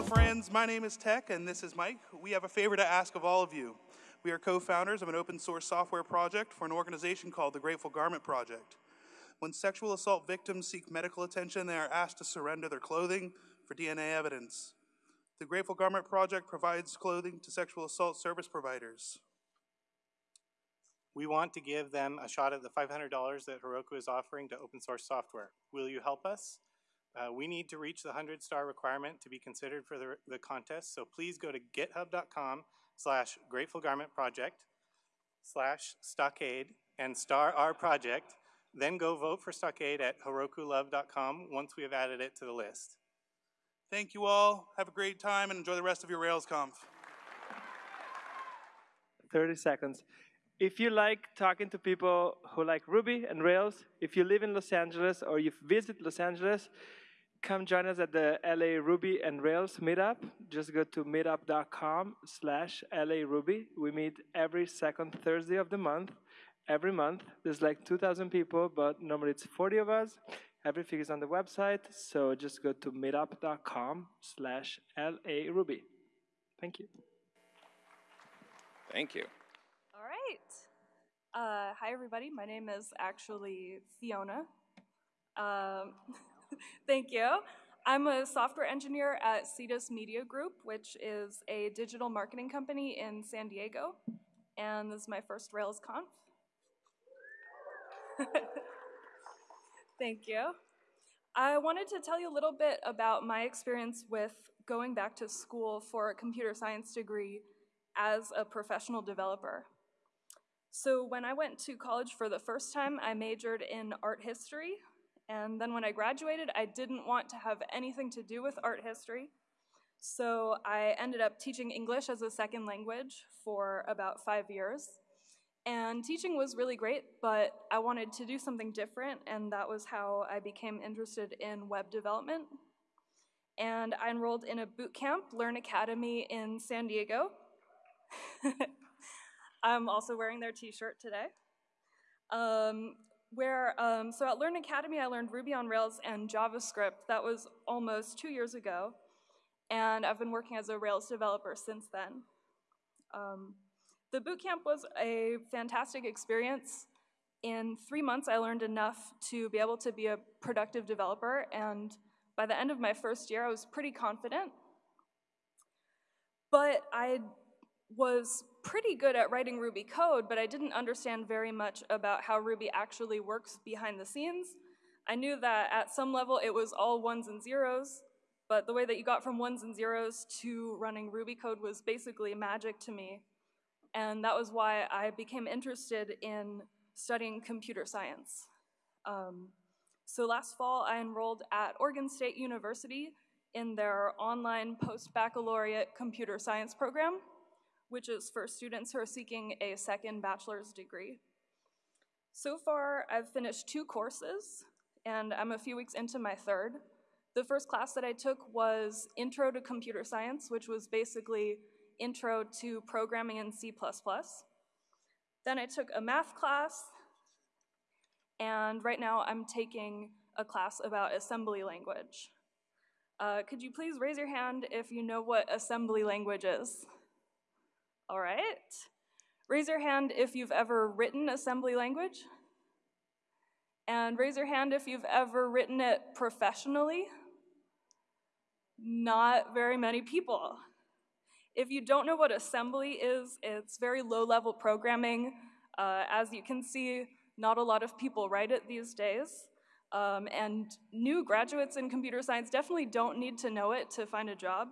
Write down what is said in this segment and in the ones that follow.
Hello, friends. My name is Tech, and this is Mike. We have a favor to ask of all of you. We are co-founders of an open source software project for an organization called the Grateful Garment Project. When sexual assault victims seek medical attention, they are asked to surrender their clothing for DNA evidence. The Grateful Garment Project provides clothing to sexual assault service providers. We want to give them a shot at the $500 that Heroku is offering to open source software. Will you help us? Uh, we need to reach the 100 star requirement to be considered for the, the contest, so please go to github.com slash grateful garment project slash stockade and star our project, then go vote for stockade at herokulove.com once we have added it to the list. Thank you all. Have a great time and enjoy the rest of your RailsConf. 30 seconds. If you like talking to people who like Ruby and Rails, if you live in Los Angeles or you visit Los Angeles, come join us at the LA Ruby and Rails meetup. Just go to meetup.com slash LA Ruby. We meet every second Thursday of the month. Every month, there's like 2,000 people, but normally it's 40 of us. Everything is on the website, so just go to meetup.com slash LA Ruby. Thank you. Thank you. All right. Uh, hi, everybody. My name is actually Fiona. Um, thank you. I'm a software engineer at Cetus Media Group, which is a digital marketing company in San Diego. And this is my first RailsConf. Thank you. I wanted to tell you a little bit about my experience with going back to school for a computer science degree as a professional developer. So when I went to college for the first time, I majored in art history. And then when I graduated, I didn't want to have anything to do with art history. So I ended up teaching English as a second language for about five years. And teaching was really great, but I wanted to do something different, and that was how I became interested in web development. And I enrolled in a boot camp, Learn Academy in San Diego. I'm also wearing their t-shirt today. Um, where, um, so at Learn Academy, I learned Ruby on Rails and JavaScript. That was almost two years ago. And I've been working as a Rails developer since then. Um, the bootcamp was a fantastic experience. In three months, I learned enough to be able to be a productive developer, and by the end of my first year, I was pretty confident. But I was pretty good at writing Ruby code, but I didn't understand very much about how Ruby actually works behind the scenes. I knew that at some level it was all ones and zeros, but the way that you got from ones and zeros to running Ruby code was basically magic to me. And that was why I became interested in studying computer science. Um, so last fall, I enrolled at Oregon State University in their online post-baccalaureate computer science program which is for students who are seeking a second bachelor's degree. So far, I've finished two courses, and I'm a few weeks into my third. The first class that I took was Intro to Computer Science, which was basically intro to programming in C++. Then I took a math class, and right now I'm taking a class about assembly language. Uh, could you please raise your hand if you know what assembly language is? All right. Raise your hand if you've ever written assembly language. And raise your hand if you've ever written it professionally. Not very many people. If you don't know what assembly is, it's very low-level programming. Uh, as you can see, not a lot of people write it these days. Um, and new graduates in computer science definitely don't need to know it to find a job.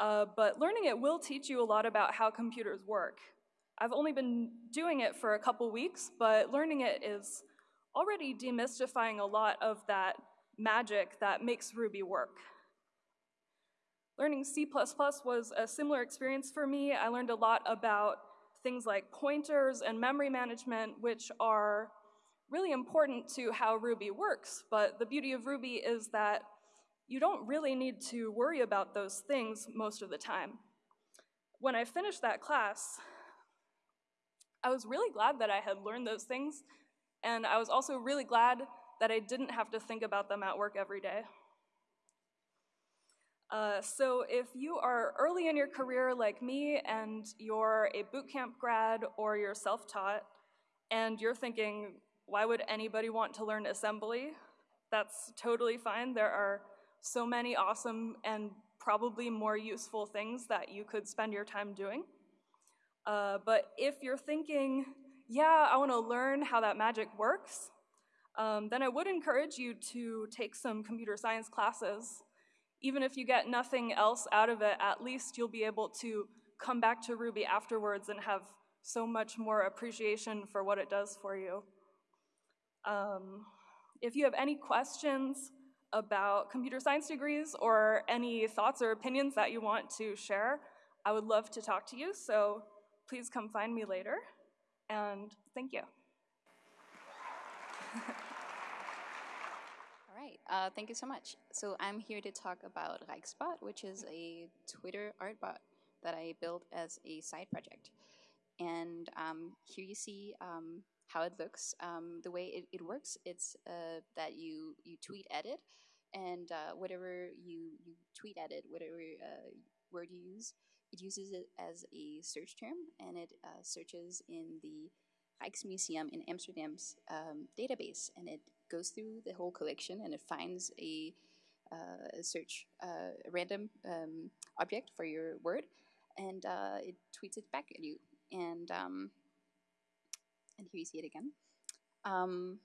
Uh, but learning it will teach you a lot about how computers work. I've only been doing it for a couple weeks, but learning it is already demystifying a lot of that magic that makes Ruby work. Learning C++ was a similar experience for me. I learned a lot about things like pointers and memory management, which are really important to how Ruby works. But the beauty of Ruby is that you don't really need to worry about those things most of the time. When I finished that class, I was really glad that I had learned those things, and I was also really glad that I didn't have to think about them at work every day. Uh, so if you are early in your career like me and you're a bootcamp grad or you're self-taught and you're thinking, why would anybody want to learn assembly? That's totally fine. There are so many awesome and probably more useful things that you could spend your time doing. Uh, but if you're thinking, yeah, I want to learn how that magic works, um, then I would encourage you to take some computer science classes. Even if you get nothing else out of it, at least you'll be able to come back to Ruby afterwards and have so much more appreciation for what it does for you. Um, if you have any questions about computer science degrees or any thoughts or opinions that you want to share, I would love to talk to you, so please come find me later, and thank you. All right, uh, thank you so much. So I'm here to talk about Rijksbot, which is a Twitter art bot that I built as a side project. And um, here you see um, how it looks. Um, the way it, it works, it's uh, that you, you tweet edit, and uh, whatever you, you tweet edit, whatever uh, word you use, it uses it as a search term, and it uh, searches in the Rijksmuseum in Amsterdam's um, database, and it goes through the whole collection, and it finds a, uh, a search, uh, a random um, object for your word, and it tweets it back at you. And um, and here you see it again. Um,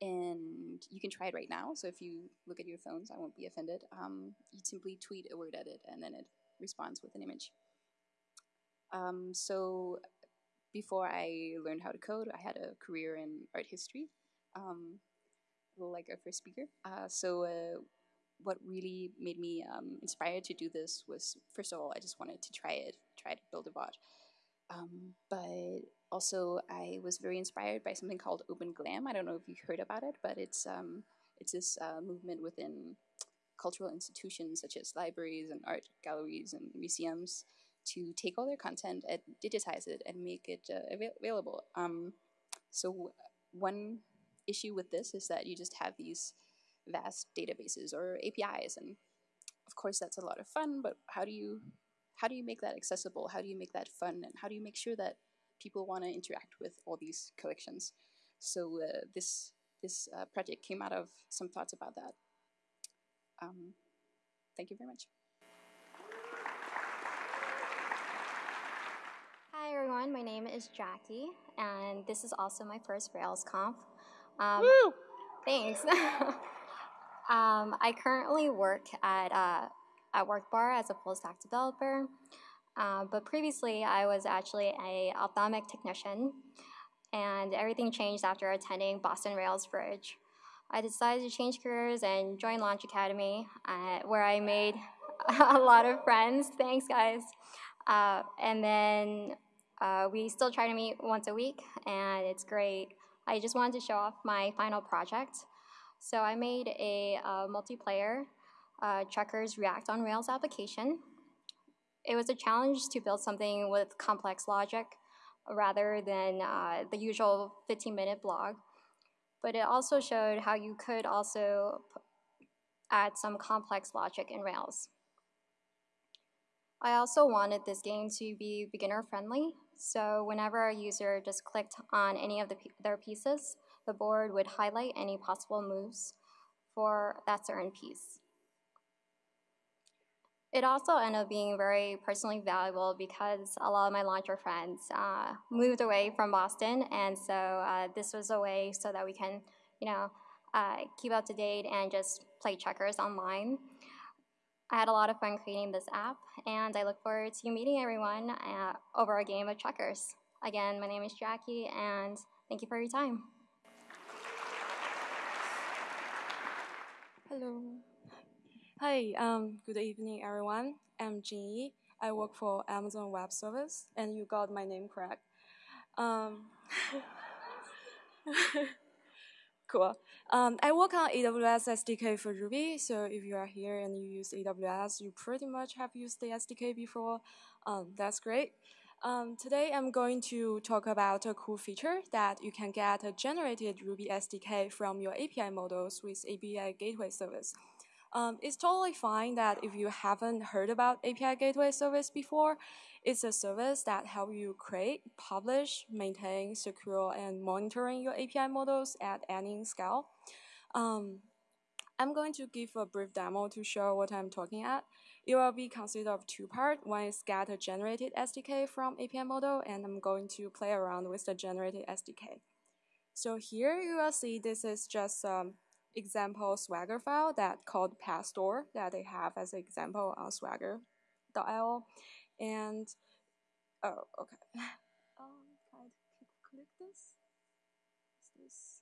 and you can try it right now. So if you look at your phones, I won't be offended. Um, you simply tweet a word edit, and then it responds with an image. Um, so before I learned how to code, I had a career in art history, um, like a first speaker. Uh, so uh, what really made me um, inspired to do this was, first of all, I just wanted to try it, try to build a bot. Um, but also, I was very inspired by something called Open Glam. I don't know if you heard about it, but it's um, it's this uh, movement within cultural institutions such as libraries and art galleries and museums to take all their content and digitize it and make it uh, avail available. Um, so one issue with this is that you just have these vast databases or APIs, and of course that's a lot of fun. But how do you how do you make that accessible? How do you make that fun? And how do you make sure that people want to interact with all these collections? So uh, this this uh, project came out of some thoughts about that. Um, thank you very much. Hi everyone, my name is Jackie, and this is also my first RailsConf. Um, Woo! Thanks. um, I currently work at uh, at WorkBar as a full stack developer, uh, but previously I was actually a ophthalmic technician, and everything changed after attending Boston RailsBridge. I decided to change careers and join Launch Academy, uh, where I made a lot of friends. Thanks, guys. Uh, and then uh, we still try to meet once a week, and it's great. I just wanted to show off my final project. So I made a, uh, multiplayer uh, checkers React on Rails application. It was a challenge to build something with complex logic rather than uh, the usual 15-minute blog. But it also showed how you could also add some complex logic in Rails. I also wanted this game to be beginner-friendly, so whenever a user just clicked on any of the, their pieces, the board would highlight any possible moves for that certain piece. It also ended up being very personally valuable because a lot of my launcher friends uh, moved away from Boston, and so uh, this was a way so that we can, you know, uh, keep up to date and just play checkers online. I had a lot of fun creating this app, and I look forward to meeting everyone uh, over a game of checkers. Again, my name is Jackie, and thank you for your time. Hello. Hi, um, good evening, everyone. I'm Jingyi. I work for Amazon Web Service, and you got my name correct. Um, cool. Um, I work on AWS SDK for Ruby, so if you are here and you use AWS, you pretty much have used the SDK before. Um, that's great. Um, today I'm going to talk about a cool feature that you can get a generated Ruby SDK from your API models with API Gateway Service. Um, it's totally fine that if you haven't heard about API Gateway Service before, it's a service that help you create, publish, maintain, secure, and monitoring your API models at any scale. Um, I'm going to give a brief demo to show what I'm talking at. It will be consisted of two parts. One is get a generated SDK from API model, and I'm going to play around with the generated SDK. So here you will see this is just um, example Swagger file that called Petstore that they have as an example on swagger.io. And, oh, okay. um, can I click this? Is this?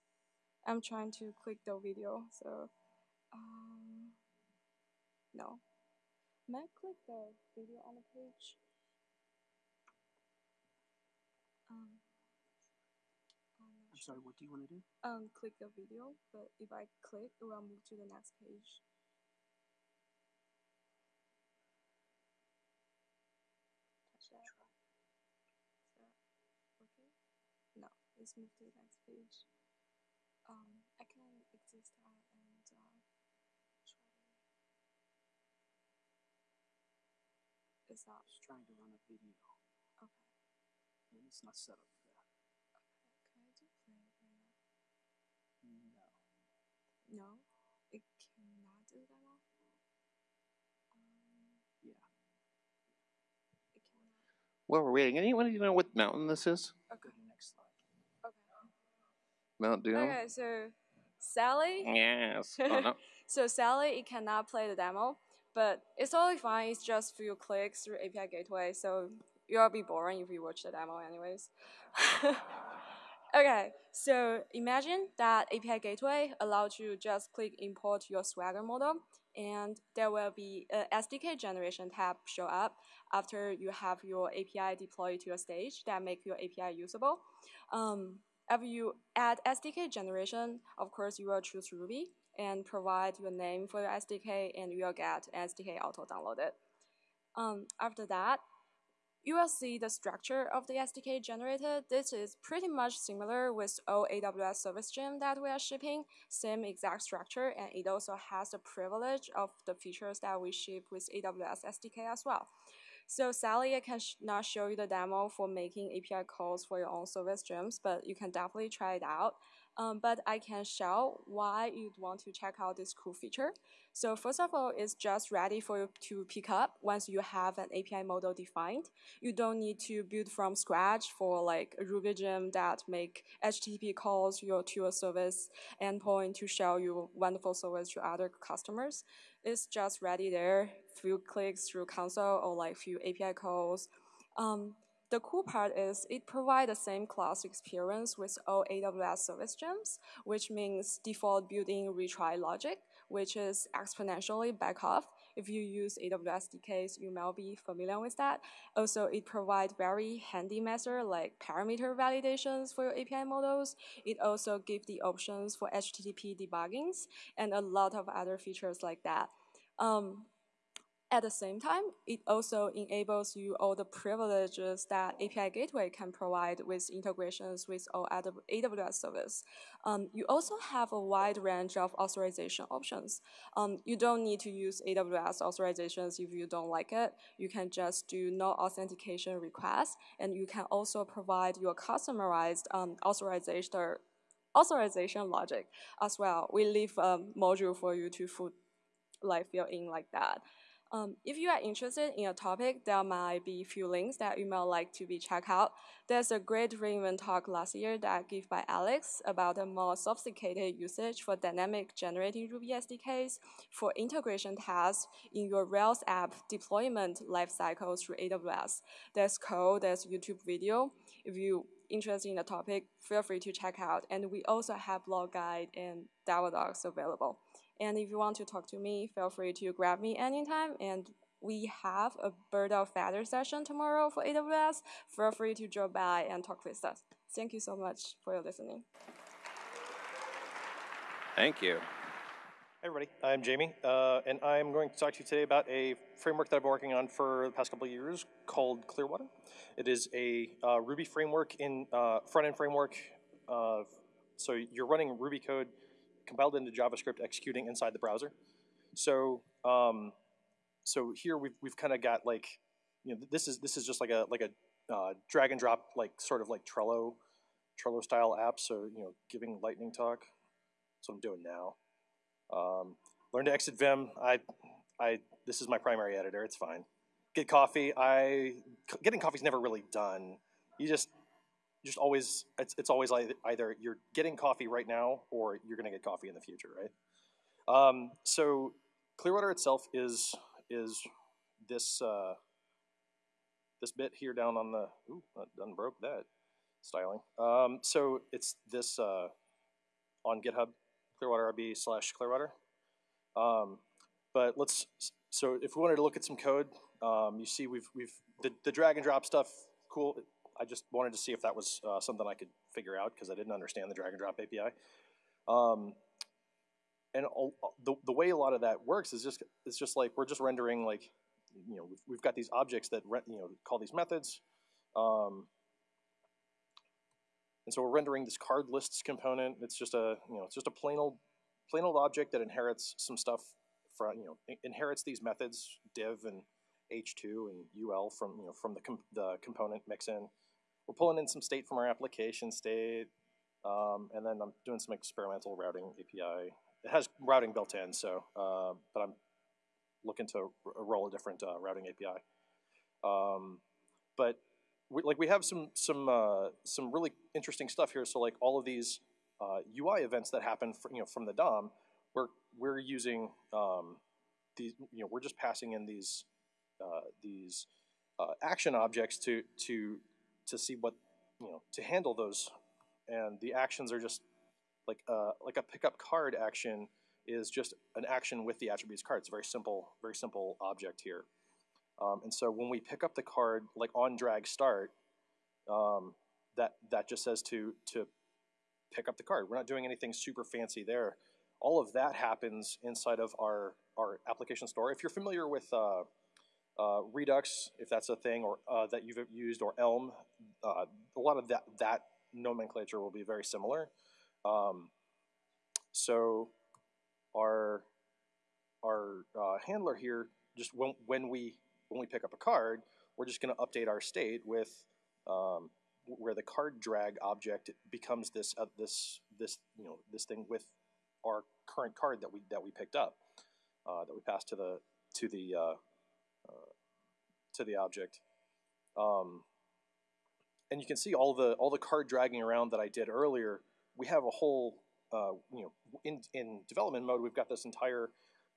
I'm trying to click the video, so, um, no. May I click the video on the page? Um, I'm sorry, what do you want to do? um, click the video, but if I click, it will move to the next page. Touch that. Is that okay? No, let's move to the next page. Um, I can exist that and uh, try. It's not Just trying to run a video, okay. and it's not set up for that. Okay, can I do play right now? No. No, it cannot do demo. Um, Yeah. it cannot. While we're waiting, anyone you know what mountain this is? Okay. next slide. Okay. Mount Doom? Okay, so Sally. Yes. Oh, no. So Sally, it cannot play the demo, but it's totally fine. It's just few clicks through API gateway, so you'll be boring if you watch the demo anyways. okay, so imagine that API gateway allows you just click import your Swagger model, and there will be a SDK generation tab show up after you have your API deployed to a stage that make your API usable. Um, after you add SDK generation, of course, you will choose Ruby and provide your name for your SDK, and you will get SDK auto downloaded. Um, after that, you will see the structure of the SDK generated. This is pretty much similar with all AWS service gem that we are shipping, same exact structure, and it also has the privilege of the features that we ship with AWS SDK as well. So Sally, I can show you the demo for making API calls for your own service gems, but you can definitely try it out. Um, but I can show why you'd want to check out this cool feature. So first of all, it's just ready for you to pick up once you have an API model defined. You don't need to build from scratch for like a Ruby gem that make HTTP calls your, to your service endpoint to show you wonderful service to other customers. It's just ready there, few clicks through console or like few API calls. Um, the cool part is it provides the same class experience with all AWS service gems, which means default built-in retry logic, which is exponentially back off. If you use AWS SDKs, you may be familiar with that. Also, it provides very handy methods like parameter validations for your API models. It also gives the options for HTTP debuggings and a lot of other features like that. Um, at the same time, it also enables you all the privileges that API Gateway can provide with integrations with all AWS service. Um, you also have a wide range of authorization options. Um, you don't need to use AWS authorizations if you don't like it. You can just do no authentication requests, and you can also provide your customized um, authorization authorization logic as well. We leave a module for you to put, like fill in like that. Um, if you are interested in a topic, there might be a few links that you might like to be checked out. There's a great re:Invent talk last year that I gave by Alex about a more sophisticated usage for dynamic generating Ruby SDKs for integration tasks in your Rails app deployment lifecycle through AWS. There's code, there's YouTube video. If you're interested in the topic, feel free to check out. And we also have blog guide and Dava docs available. And if you want to talk to me, feel free to grab me anytime. And we have a bird of feather session tomorrow for AWS. Feel free to drop by and talk with us. Thank you so much for your listening. Thank you. Hey everybody, I'm Jamie, uh, and I'm going to talk to you today about a framework that I've been working on for the past couple of years called Clearwater. It is a uh, Ruby framework in uh, front-end framework. Uh, so you're running Ruby code compiled into JavaScript executing inside the browser. So um, so here we've we've kind of got like you know this is this is just like a like a uh, drag and drop like sort of like Trello Trello style app. So you know giving lightning talk. That's what I'm doing now. Um, learn to exit Vim. I I this is my primary editor. It's fine. Get coffee. I getting coffee's never really done. You just just always it's it's always like either you're getting coffee right now or you're gonna get coffee in the future, right? Um, so Clearwater itself is is this uh, this bit here down on the ooh, done broke that styling. Um, so it's this uh, on GitHub Clearwater RB slash Clearwater. Um, but let's so if we wanted to look at some code, um, you see we've we've the, the drag and drop stuff cool. I just wanted to see if that was uh, something I could figure out because I didn't understand the drag and drop API. Um, and all, the, the way a lot of that works is just it's just like we're just rendering like you know we've, we've got these objects that you know call these methods um, and so we're rendering this card lists component it's just a you know it's just a plain old plain old object that inherits some stuff from you know inherits these methods div and h2 and ul from you know from the com the component mixin we're pulling in some state from our application state um, and then I'm doing some experimental routing API it has routing built in, so uh, but I'm looking to roll a different uh, routing API. Um, but we, like we have some some uh, some really interesting stuff here. So like all of these UI uh, events that happen, for, you know, from the DOM, we're we're using um, these. You know, we're just passing in these uh, these uh, action objects to to to see what you know to handle those, and the actions are just like uh, like a pickup card action is just an action with the attributes card. It's a very simple, very simple object here. Um, and so when we pick up the card, like on drag start, um, that that just says to to pick up the card. We're not doing anything super fancy there. All of that happens inside of our our application store. If you're familiar with uh, uh, Redux, if that's a thing, or uh, that you've used, or Elm, uh, a lot of that that nomenclature will be very similar. Um, so our our uh, handler here, just when, when we when we pick up a card, we're just going to update our state with um, where the card drag object becomes this uh, this this you know this thing with our current card that we that we picked up uh, that we passed to the to the to the object. Um, and you can see all the all the card dragging around that I did earlier. We have a whole, uh, you know, in, in development mode, we've got this entire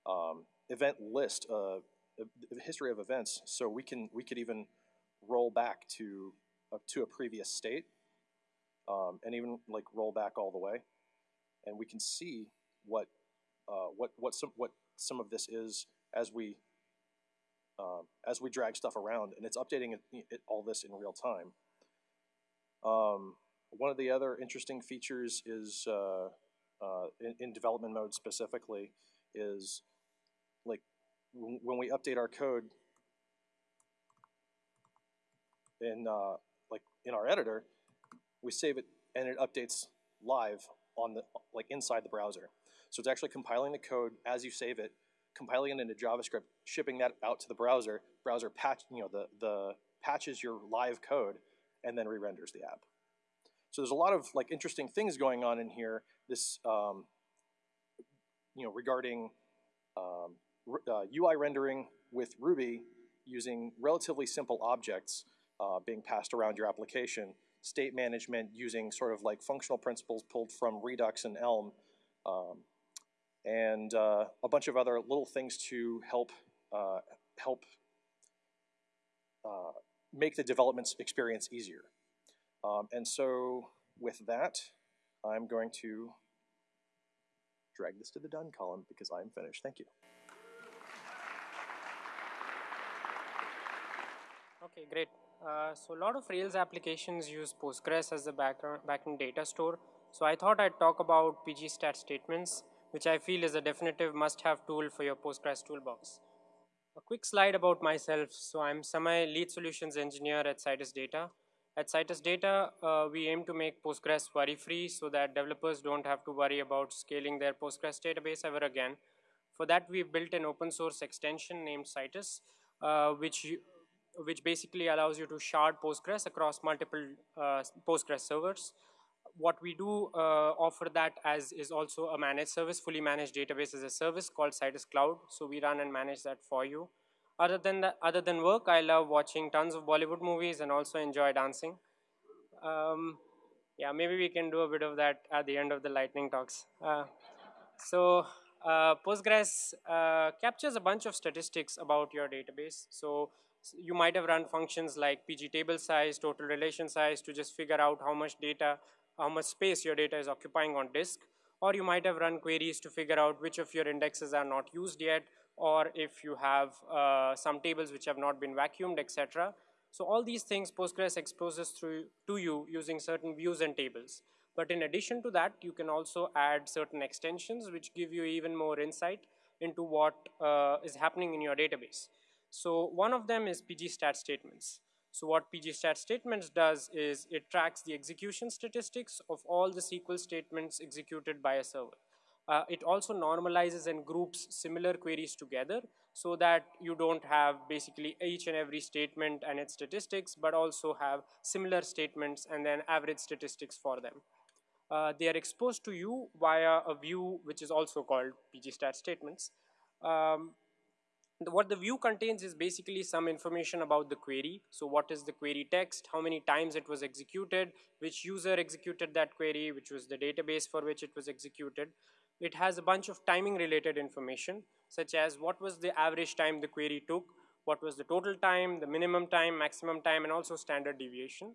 um, event list, uh, a history of events, so we can we could even roll back to uh, to a previous state, um, and even like roll back all the way, and we can see what uh, what what some what some of this is as we um, as we drag stuff around, and it's updating it, it, all this in real time. Um, one of the other interesting features is uh, uh, in, in, development mode specifically is like when we update our code in uh, like in our editor, we save it and it updates live on the like inside the browser. So it's actually compiling the code as you save it, compiling it into JavaScript, shipping that out to the browser. Browser patch, you know, the the patches your live code and then re-renders the app. So there's a lot of like interesting things going on in here. This, um, you know, regarding um, uh, UI rendering with Ruby using relatively simple objects uh, being passed around your application, state management using sort of like functional principles pulled from Redux and Elm, um, and uh, a bunch of other little things to help uh, help uh, make the development experience easier. Um, and so with that, I'm going to drag this to the done column because I'm finished. Thank you. Okay, great. Uh, so a lot of Rails applications use Postgres as the backend data store. So I thought I'd talk about pgstat statements, which I feel is a definitive must-have tool for your Postgres toolbox. A quick slide about myself. So I'm Samay lead solutions engineer at Citus Data. At Citus Data, uh, we aim to make Postgres worry-free so that developers don't have to worry about scaling their Postgres database ever again. For that, we've built an open source extension named Citus, uh, which, you, which basically allows you to shard Postgres across multiple uh, Postgres servers. What we do uh, offer that as is also a managed service, fully managed database as a service called Citus Cloud. So we run and manage that for you. Other than that, other than work, I love watching tons of Bollywood movies and also enjoy dancing. Um, yeah, maybe we can do a bit of that at the end of the lightning talks. Uh, so uh, Postgres uh, captures a bunch of statistics about your database. So you might have run functions like pg table size, total relation size to just figure out how much data, how much space your data is occupying on disk. Or you might have run queries to figure out which of your indexes are not used yet, or if you have uh, some tables which have not been vacuumed, etc. So all these things Postgres exposes through to you using certain views and tables. But in addition to that, you can also add certain extensions which give you even more insight into what uh, is happening in your database. So one of them is pgstat statements. So what pgstat statements does is it tracks the execution statistics of all the SQL statements executed by a server. Uh, it also normalizes and groups similar queries together so that you don't have basically each and every statement and its statistics, but also have similar statements and then average statistics for them. Uh, they are exposed to you via a view which is also called pgstat statements. Um, what the view contains is basically some information about the query. So what is the query text, how many times it was executed, which user executed that query, which was the database for which it was executed. It has a bunch of timing related information, such as what was the average time the query took, what was the total time, the minimum time, maximum time, and also standard deviation.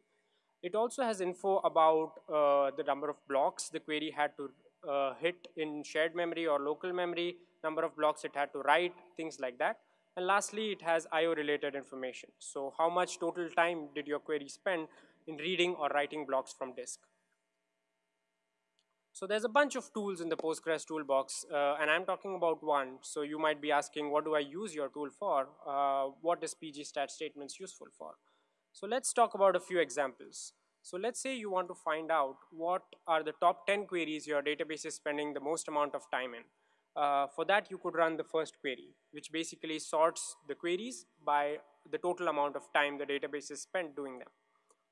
It also has info about uh, the number of blocks the query had to uh, hit in shared memory or local memory, number of blocks it had to write, things like that. And lastly, it has IO related information. So how much total time did your query spend in reading or writing blocks from disk? So there's a bunch of tools in the Postgres toolbox, uh, and I'm talking about one. So you might be asking, what do I use your tool for? Uh, what is pgstat statements useful for? So let's talk about a few examples. So let's say you want to find out what are the top 10 queries your database is spending the most amount of time in. Uh, for that, you could run the first query, which basically sorts the queries by the total amount of time the database is spent doing them.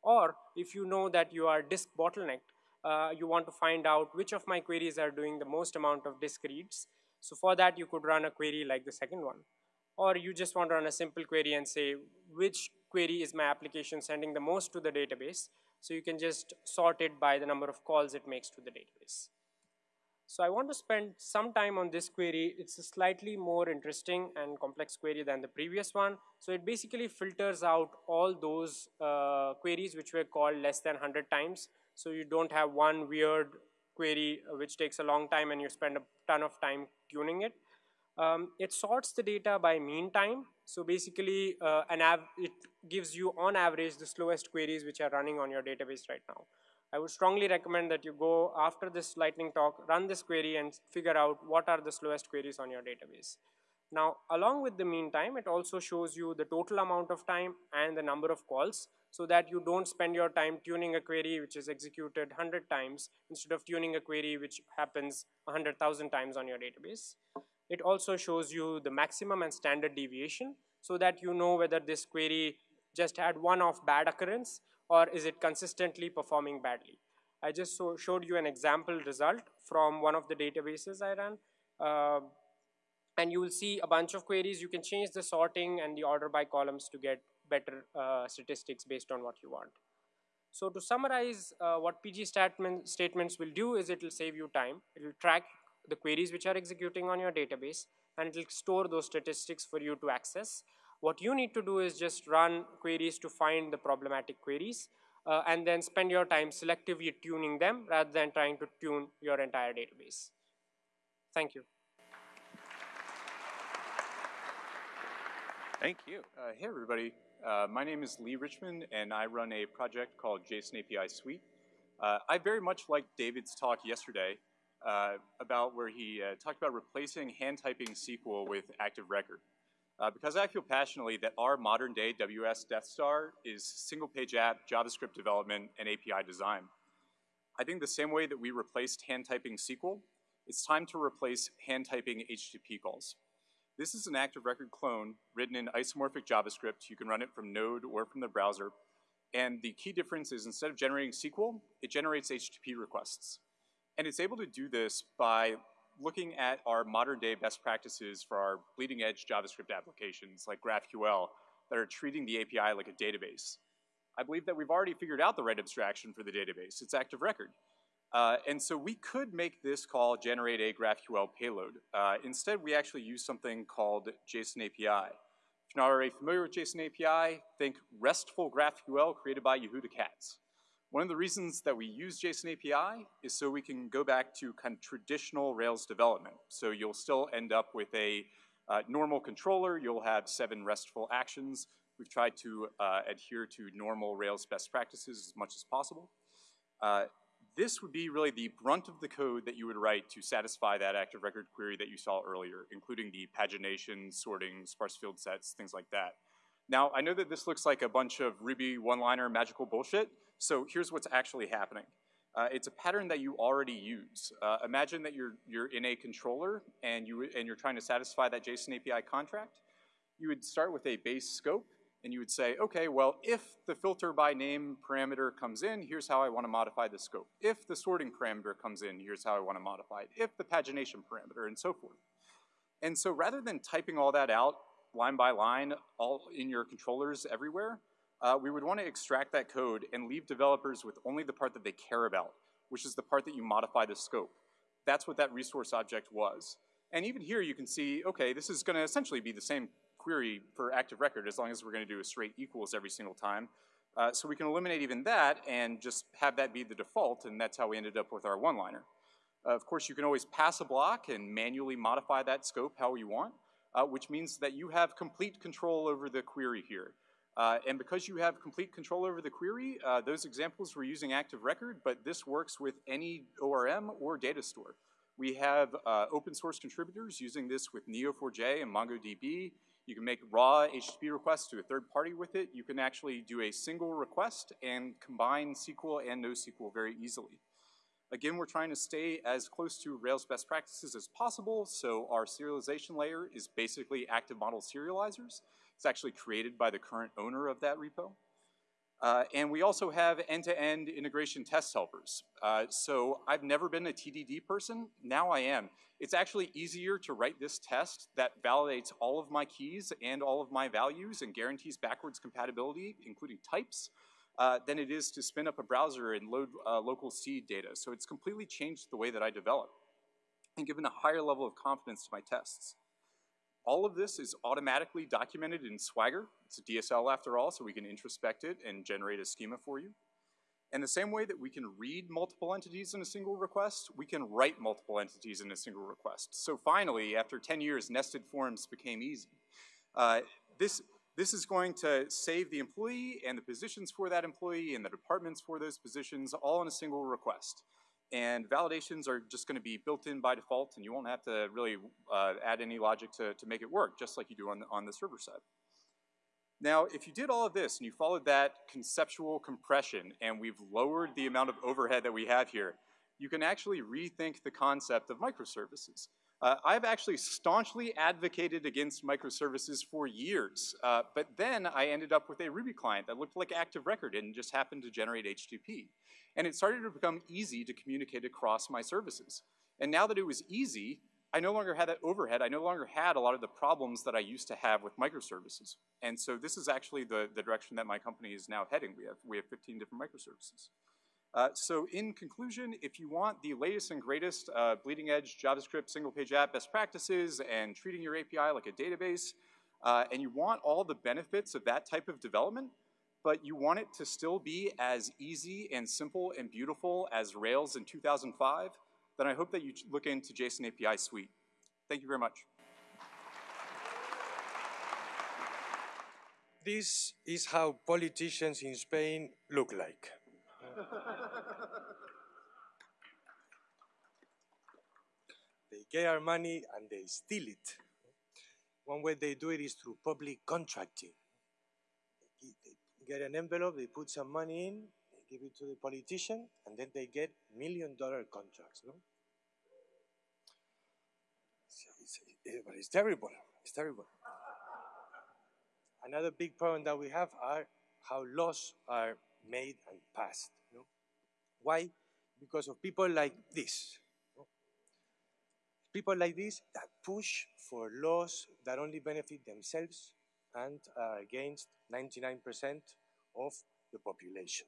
Or if you know that you are disk bottlenecked, uh, you want to find out which of my queries are doing the most amount of disk reads. So for that, you could run a query like the second one. Or you just want to run a simple query and say, which query is my application sending the most to the database? So you can just sort it by the number of calls it makes to the database. So I want to spend some time on this query. It's a slightly more interesting and complex query than the previous one. So it basically filters out all those uh, queries which were called less than 100 times. So you don't have one weird query uh, which takes a long time and you spend a ton of time tuning it. Um, it sorts the data by mean time. So basically, uh, an it gives you on average the slowest queries which are running on your database right now. I would strongly recommend that you go after this lightning talk, run this query and figure out what are the slowest queries on your database. Now, along with the mean time, it also shows you the total amount of time and the number of calls so that you don't spend your time tuning a query which is executed 100 times instead of tuning a query which happens 100,000 times on your database. It also shows you the maximum and standard deviation so that you know whether this query just had one-off bad occurrence or is it consistently performing badly. I just so showed you an example result from one of the databases I ran. Uh, and you will see a bunch of queries. You can change the sorting and the order by columns to get better uh, statistics based on what you want. So to summarize, uh, what PG statement, statements will do is it will save you time. It will track the queries which are executing on your database and it will store those statistics for you to access. What you need to do is just run queries to find the problematic queries uh, and then spend your time selectively tuning them rather than trying to tune your entire database. Thank you. Thank you. Uh, hey, everybody. Uh, my name is Lee Richmond, and I run a project called JSON API Suite. Uh, I very much liked David's talk yesterday uh, about where he uh, talked about replacing hand typing SQL with Active Record. Uh, because I feel passionately that our modern day WS Death Star is single page app, JavaScript development, and API design. I think the same way that we replaced hand typing SQL It's time to replace hand typing HTTP calls. This is an active record clone written in isomorphic JavaScript. You can run it from Node or from the browser. And the key difference is instead of generating SQL, it generates HTTP requests. And it's able to do this by looking at our modern day best practices for our bleeding edge JavaScript applications like GraphQL that are treating the API like a database. I believe that we've already figured out the right abstraction for the database. It's active record. Uh, and so we could make this call generate a GraphQL payload. Uh, instead, we actually use something called JSON API. If you're not already familiar with JSON API, think RESTful GraphQL created by Yehuda Katz. One of the reasons that we use JSON API is so we can go back to kind of traditional Rails development. So you'll still end up with a uh, normal controller, you'll have seven RESTful actions. We've tried to uh, adhere to normal Rails best practices as much as possible. Uh, this would be really the brunt of the code that you would write to satisfy that active record query that you saw earlier, including the pagination, sorting, sparse field sets, things like that. Now, I know that this looks like a bunch of Ruby one-liner magical bullshit, so here's what's actually happening. Uh, it's a pattern that you already use. Uh, imagine that you're, you're in a controller and, you, and you're trying to satisfy that JSON API contract. You would start with a base scope, and you would say, okay, well, if the filter by name parameter comes in, here's how I want to modify the scope. If the sorting parameter comes in, here's how I want to modify it. If the pagination parameter, and so forth. And so rather than typing all that out line by line, all in your controllers everywhere, uh, we would want to extract that code and leave developers with only the part that they care about, which is the part that you modify the scope. That's what that resource object was. And even here you can see, okay, this is going to essentially be the same query for active record as long as we're going to do a straight equals every single time. Uh, so we can eliminate even that and just have that be the default, and that's how we ended up with our one-liner. Uh, of course, you can always pass a block and manually modify that scope how you want, uh, which means that you have complete control over the query here. Uh, and because you have complete control over the query, uh, those examples were using active record, but this works with any ORM or data store. We have uh, open source contributors using this with Neo4j and MongoDB. You can make raw HTTP requests to a third party with it. You can actually do a single request and combine SQL and NoSQL very easily. Again, we're trying to stay as close to Rails best practices as possible, so our serialization layer is basically active model serializers. It's actually created by the current owner of that repo. Uh, and we also have end-to-end -end integration test helpers. Uh, so I've never been a TDD person, now I am. It's actually easier to write this test that validates all of my keys and all of my values and guarantees backwards compatibility, including types, uh, than it is to spin up a browser and load uh, local seed data. So it's completely changed the way that I develop and given a higher level of confidence to my tests. All of this is automatically documented in Swagger. It's a DSL after all, so we can introspect it and generate a schema for you. And the same way that we can read multiple entities in a single request, we can write multiple entities in a single request. So finally, after 10 years, nested forms became easy. Uh, this, this is going to save the employee and the positions for that employee and the departments for those positions all in a single request. And validations are just going to be built in by default, and you won't have to really uh, add any logic to, to make it work, just like you do on the, on the server side. Now, if you did all of this and you followed that conceptual compression and we've lowered the amount of overhead that we have here, you can actually rethink the concept of microservices. Uh, I've actually staunchly advocated against microservices for years, uh, but then I ended up with a Ruby client that looked like Active Record and just happened to generate HTTP. And it started to become easy to communicate across my services. And now that it was easy, I no longer had that overhead. I no longer had a lot of the problems that I used to have with microservices. And so this is actually the, the direction that my company is now heading. We have, we have 15 different microservices. Uh, so in conclusion, if you want the latest and greatest uh, bleeding edge JavaScript single page app best practices and treating your API like a database, uh, and you want all the benefits of that type of development, but you want it to still be as easy and simple and beautiful as Rails in 2005, then I hope that you look into JSON API Suite. Thank you very much. This is how politicians in Spain look like. They get our money and they steal it. One way they do it is through public contracting. They get an envelope, they put some money in, they give it to the politician, and then they get million dollar contracts. No? It's, it's, it- but it's terrible. It's terrible. Another big problem that we have are how laws are made and passed. Why? Because of people like this. People like this that push for laws that only benefit themselves and are against 99% of the population.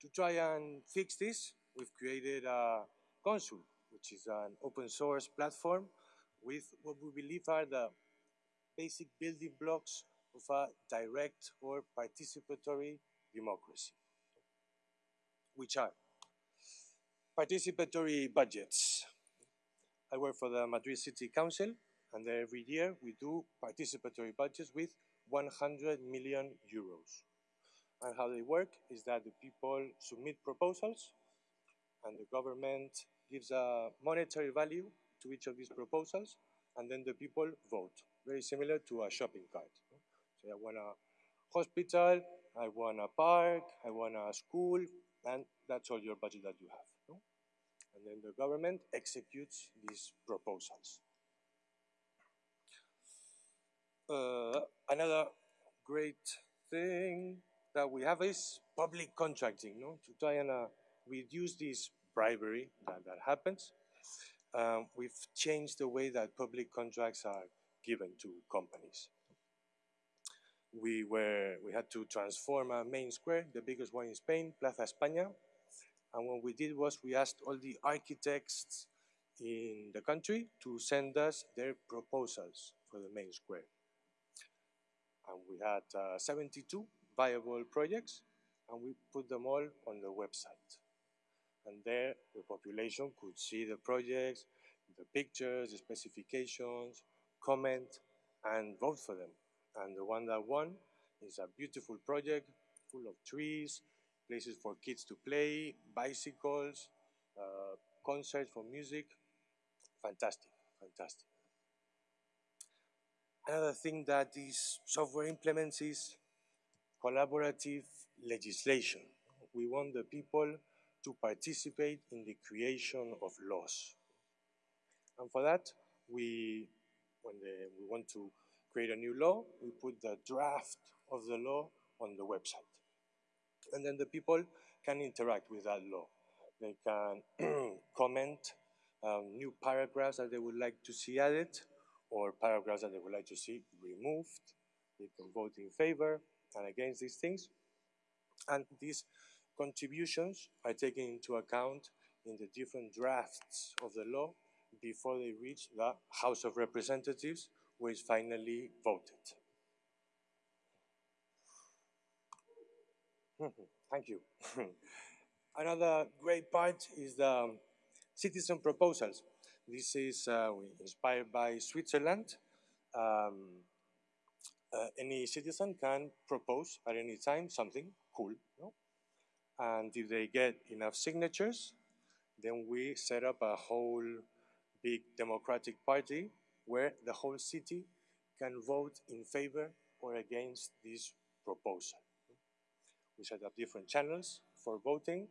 To try and fix this, we've created a Consul, which is an open source platform with what we believe are the basic building blocks of a direct or participatory democracy, which are participatory budgets. I work for the Madrid City Council, and every year we do participatory budgets with 100 million euros. And how they work is that the people submit proposals, and the government gives a monetary value to each of these proposals, and then the people vote. Very similar to a shopping cart. So I want a hospital, I want a park, I want a school, and that's all your budget that you have. no? And then the government executes these proposals. Uh, another great thing that we have is public contracting, no? to try and uh, reduce this bribery that, that happens. Um, we've changed the way that public contracts are given to companies. We were we had to transform a main square, the biggest one in Spain, Plaza España, and what we did was we asked all the architects in the country to send us their proposals for the main square. And we had uh, 72 viable projects, and we put them all on the website. And there, the population could see the projects, the pictures, the specifications, comment, and vote for them. And the one that won is a beautiful project full of trees, places for kids to play, bicycles, uh, concerts for music. Fantastic, fantastic. Another thing that this software implements is collaborative legislation. We want the people to participate in the creation of laws. And for that, we, when the, we want to create a new law, we put the draft of the law on the website. And then the people can interact with that law. They can comment um, new paragraphs that they would like to see added or paragraphs that they would like to see removed. They can vote in favor and against these things. And these contributions are taken into account in the different drafts of the law before they reach the House of Representatives, where it's finally voted. Thank you. Another great part is the citizen proposals. This is uh, inspired by Switzerland. Um, uh, any citizen can propose at any time something cool. No? And if they get enough signatures, then we set up a whole big democratic party where the whole city can vote in favor or against this proposal. We set up different channels for voting.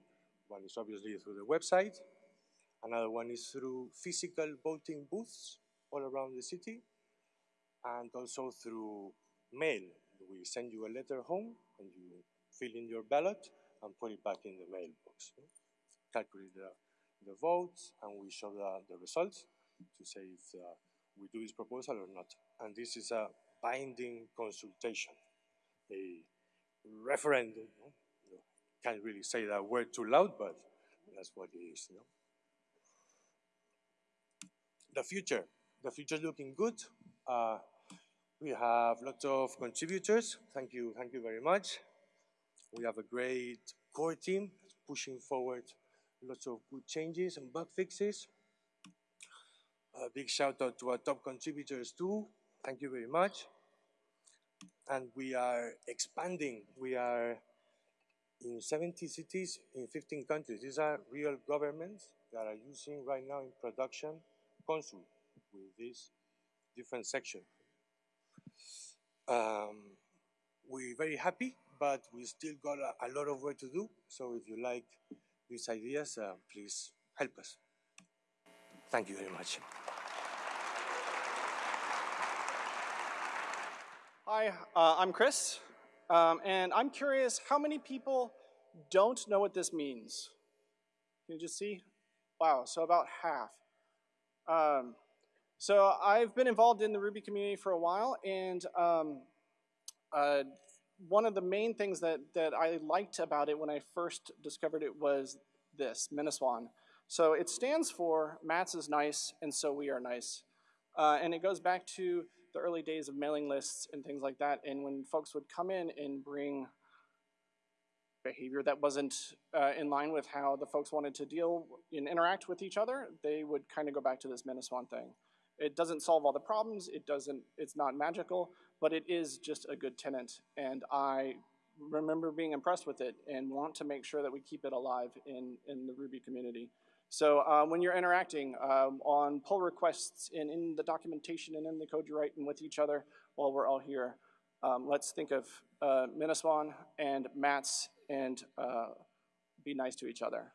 One is obviously through the website. Another one is through physical voting booths all around the city. And also through mail. We send you a letter home and you fill in your ballot and put it back in the mailbox. Calculate the, the votes and we show the, the results to say if uh, we do this proposal or not. And this is a binding consultation, a referendum. No? No, can't really say that word too loud, but that's what it is. No? The future. The future is looking good. Uh, we have lots of contributors. Thank you, thank you very much. We have a great core team pushing forward lots of good changes and bug fixes. A big shout out to our top contributors too. Thank you very much. And we are expanding. We are in 70 cities in 15 countries. These are real governments that are using right now in production Consul with this different section. Um, we're very happy, but we still got a, a, lot of work to do. So if you like these ideas, uh, please help us. Thank you very much. Hi, uh, I'm Chris, um, and I'm curious how many people don't know what this means? Can you just see? Wow, so about half. Um, so I've been involved in the Ruby community for a while, and um, uh, one of the main things that, that I liked about it when I first discovered it was this, MINASWAN. So it stands for Mats is nice, and so we are nice. Uh, and it goes back to the early days of mailing lists and things like that, and when folks would come in and bring behavior that wasn't uh, in line with how the folks wanted to deal and interact with each other, they would kind of go back to this MINASWAN thing. It doesn't solve all the problems. It doesn't. It's not magical, but it is just a good tenant, and I remember being impressed with it and want to make sure that we keep it alive in in the Ruby community. So uh, when you're interacting um, on pull requests and in the documentation and in the code you write and with each other while we're all here, um, let's think of uh, and Mats and uh, be nice to each other.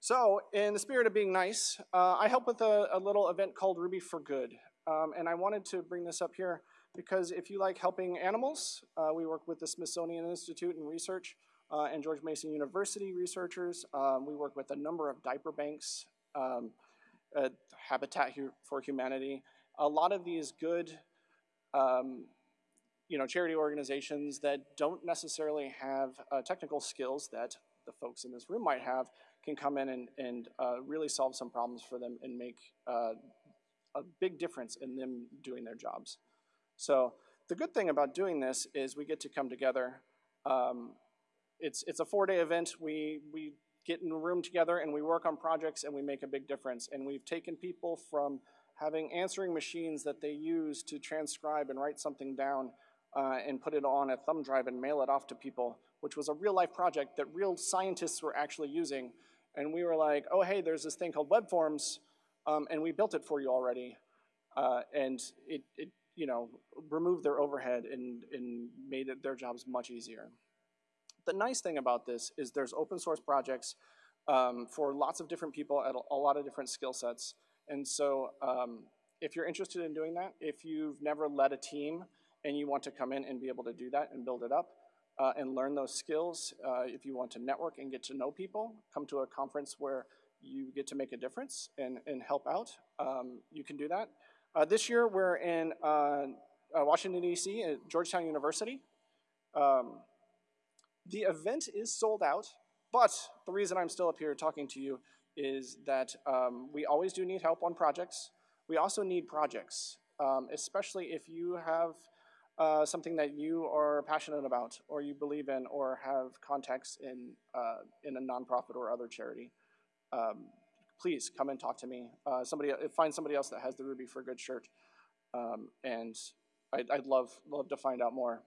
So, in the spirit of being nice, uh, I help with a, a, little event called Ruby for Good. Um, and I wanted to bring this up here because if you like helping animals, uh, we work with the Smithsonian Institute and research uh, and George Mason University researchers. Um, we work with a number of diaper banks, um, uh, Habitat for Humanity. A lot of these good um, you know, charity organizations that don't necessarily have uh, technical skills that the folks in this room might have can come in and, and uh, really solve some problems for them and make uh, a big difference in them doing their jobs. So the good thing about doing this is we get to come together. Um, it's, it's a four-day event. We, we get in a room together and we work on projects and we make a big difference. And we've taken people from having answering machines that they use to transcribe and write something down uh, and put it on a thumb drive and mail it off to people, which was a real life project that real scientists were actually using and we were like, oh, hey, there's this thing called web forms, um, and we built it for you already. Uh, and it, it, you know, removed their overhead and, and made their jobs much easier. The nice thing about this is there's open source projects um, for lots of different people at a, a lot of different skill sets. And so um, if you're interested in doing that, if you've never led a team and you want to come in and be able to do that and build it up, uh, and learn those skills. Uh, if you want to network and get to know people, come to a conference where you get to make a difference and, and help out, um, you can do that. Uh, this year we're in uh, uh, Washington, D.C. at Georgetown University. Um, the event is sold out, but the reason I'm still up here talking to you is that um, we always do need help on projects. We also need projects, um, especially if you have uh, something that you are passionate about or you believe in or have contacts in, uh, in a nonprofit or other charity, um, please come and talk to me. Uh, somebody, uh, find somebody else that has the Ruby for a Good shirt. Um, and I'd, I'd, love, love to find out more.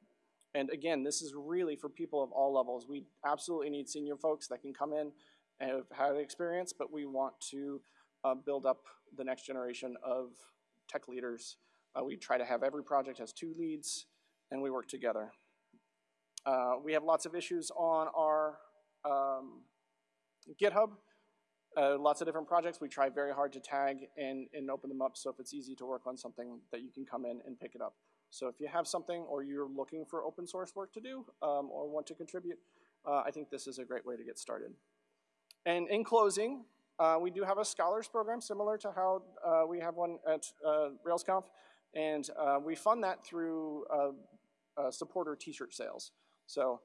And again, this is really for people of all levels. We absolutely need senior folks that can come in and have had experience, but we want to uh, build up the next generation of tech leaders uh, we try to have every project has two leads, and we work together. Uh, we have lots of issues on our um, GitHub. Uh, lots of different projects. We try very hard to tag and, and open them up so if it's easy to work on something that you can come in and pick it up. So if you have something or you're looking for open source work to do um, or want to contribute, uh, I think this is a great way to get started. And in closing, uh, we do have a scholars program similar to how uh, we have one at uh, RailsConf. And uh, we fund that through uh, supporter t-shirt sales. So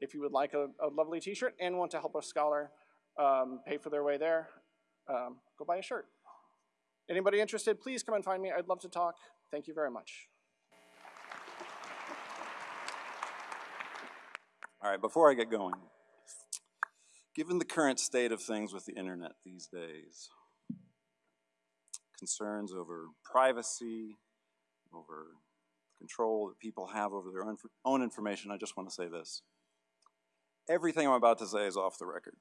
if you would like a, a lovely t-shirt and want to help a scholar um, pay for their way there, um, go buy a shirt. Anybody interested, please come and find me. I'd love to talk. Thank you very much. All right, before I get going, given the current state of things with the internet these days, concerns over privacy, over control that people have over their own, information, I just want to say this. Everything I'm about to say is off the record.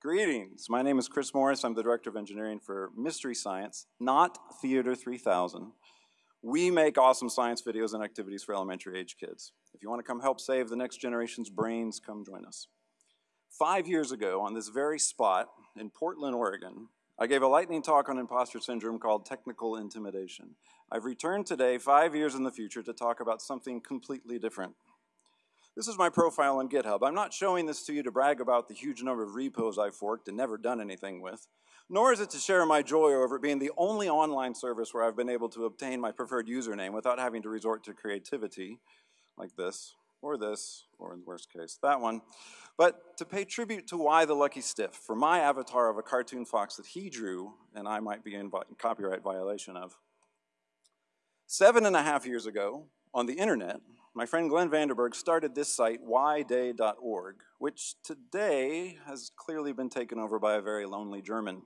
Greetings, my name is Chris Morris. I'm the Director of Engineering for Mystery Science, not Theater 3000. We make awesome science videos and activities for elementary age kids. If you want to come help save the next generation's brains, come join us. Five years ago, on this very spot in Portland, Oregon, I gave a lightning talk on imposter syndrome called Technical Intimidation. I've returned today, five years in the future, to talk about something completely different. This is my profile on GitHub. I'm not showing this to you to brag about the huge number of repos I've forked and never done anything with, nor is it to share my joy over it being the only online service where I've been able to obtain my preferred username without having to resort to creativity like this, or this, or in the worst case, that one, but to pay tribute to Why the Lucky Stiff for my avatar of a cartoon fox that he drew and I might be in copyright violation of. Seven and a half years ago, on the internet, my friend Glenn Vanderburg started this site, whyday.org, which today has clearly been taken over by a very lonely German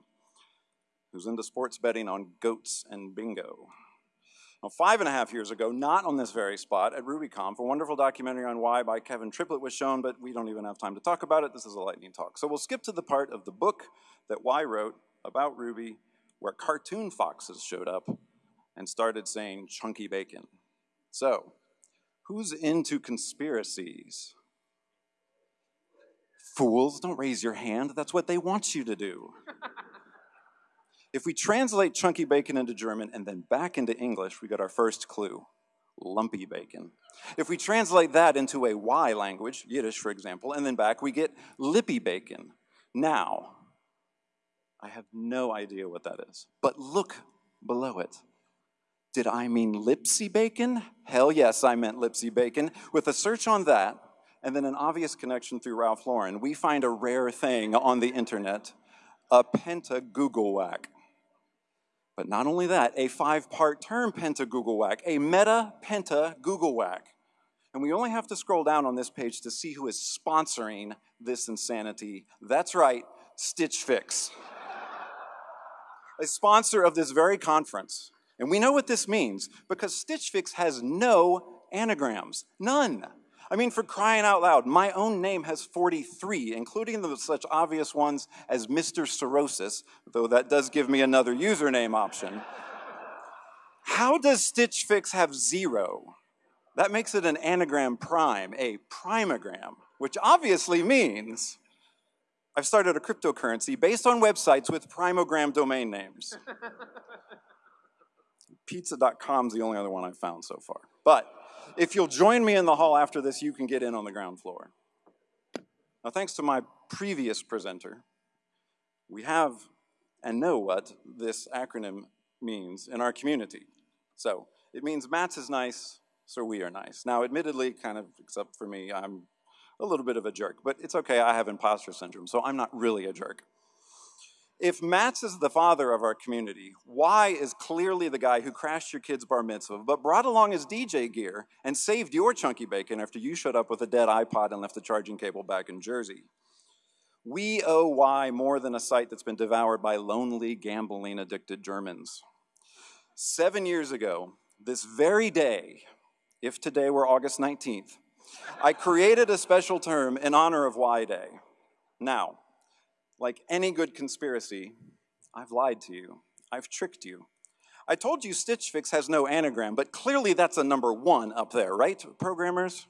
who's into sports betting on goats and bingo. Now, five and a half years ago, not on this very spot, at RubyConf, a wonderful documentary on Y by Kevin Triplett was shown, but we don't even have time to talk about it. This is a lightning talk. So we'll skip to the part of the book that Y wrote about Ruby where cartoon foxes showed up and started saying chunky bacon. So, Who's into conspiracies? Fools, don't raise your hand. That's what they want you to do. If we translate chunky bacon into German and then back into English, we got our first clue lumpy bacon. If we translate that into a Y language, Yiddish for example, and then back, we get lippy bacon. Now, I have no idea what that is, but look below it. Did I mean Lipsy Bacon? Hell yes, I meant Lipsy Bacon. With a search on that, and then an obvious connection through Ralph Lauren, we find a rare thing on the internet, a penta whack. But not only that, a five-part term penta Google whack, a meta penta Google whack. And we only have to scroll down on this page to see who is sponsoring this insanity. That's right, Stitch Fix. a sponsor of this very conference. And we know what this means because Stitch Fix has no anagrams, none. I mean, for crying out loud, my own name has 43, including the such obvious ones as Mr. Cirrhosis, though that does give me another username option. How does Stitch Fix have zero? That makes it an anagram prime, a primagram, which obviously means I've started a cryptocurrency based on websites with primogram domain names. Pizza.com is the only other one I've found so far. But if you'll join me in the hall after this, you can get in on the ground floor. Now, thanks to my previous presenter, we have and know what this acronym means in our community. So it means Mats is nice, so we are nice. Now, admittedly, kind of, except for me, I'm a little bit of a jerk, but it's okay, I have imposter syndrome, so I'm not really a jerk. If Mats is the father of our community, Y is clearly the guy who crashed your kid's bar mitzvah, but brought along his DJ gear and saved your chunky bacon after you showed up with a dead iPod and left the charging cable back in Jersey. We owe Y more than a site that's been devoured by lonely, gambling addicted Germans. Seven years ago, this very day, if today were August 19th, I created a special term in honor of Y Day. Now, like any good conspiracy, I've lied to you. I've tricked you. I told you Stitch Fix has no anagram, but clearly that's a number one up there, right, programmers?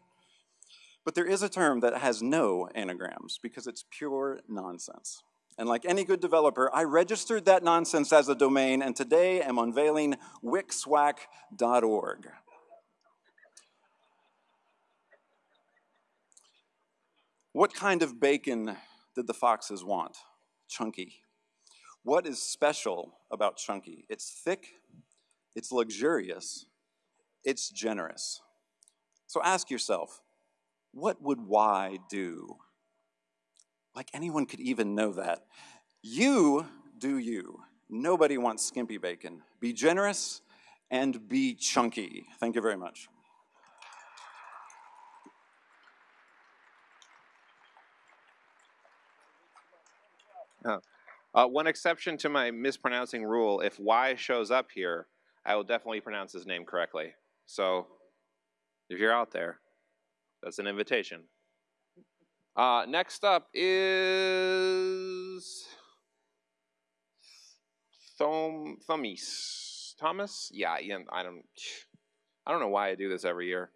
But there is a term that has no anagrams because it's pure nonsense. And like any good developer, I registered that nonsense as a domain and today am unveiling wixwack.org. What kind of bacon did the foxes want? Chunky. What is special about chunky? It's thick, it's luxurious, it's generous. So ask yourself, what would Y do? Like anyone could even know that. You do you. Nobody wants skimpy bacon. Be generous and be chunky. Thank you very much. Uh, one exception to my mispronouncing rule, if Y shows up here, I will definitely pronounce his name correctly. So if you're out there, that's an invitation. Uh, next up is Thom Thomas. Thomas? Yeah, yeah, I don't I don't know why I do this every year.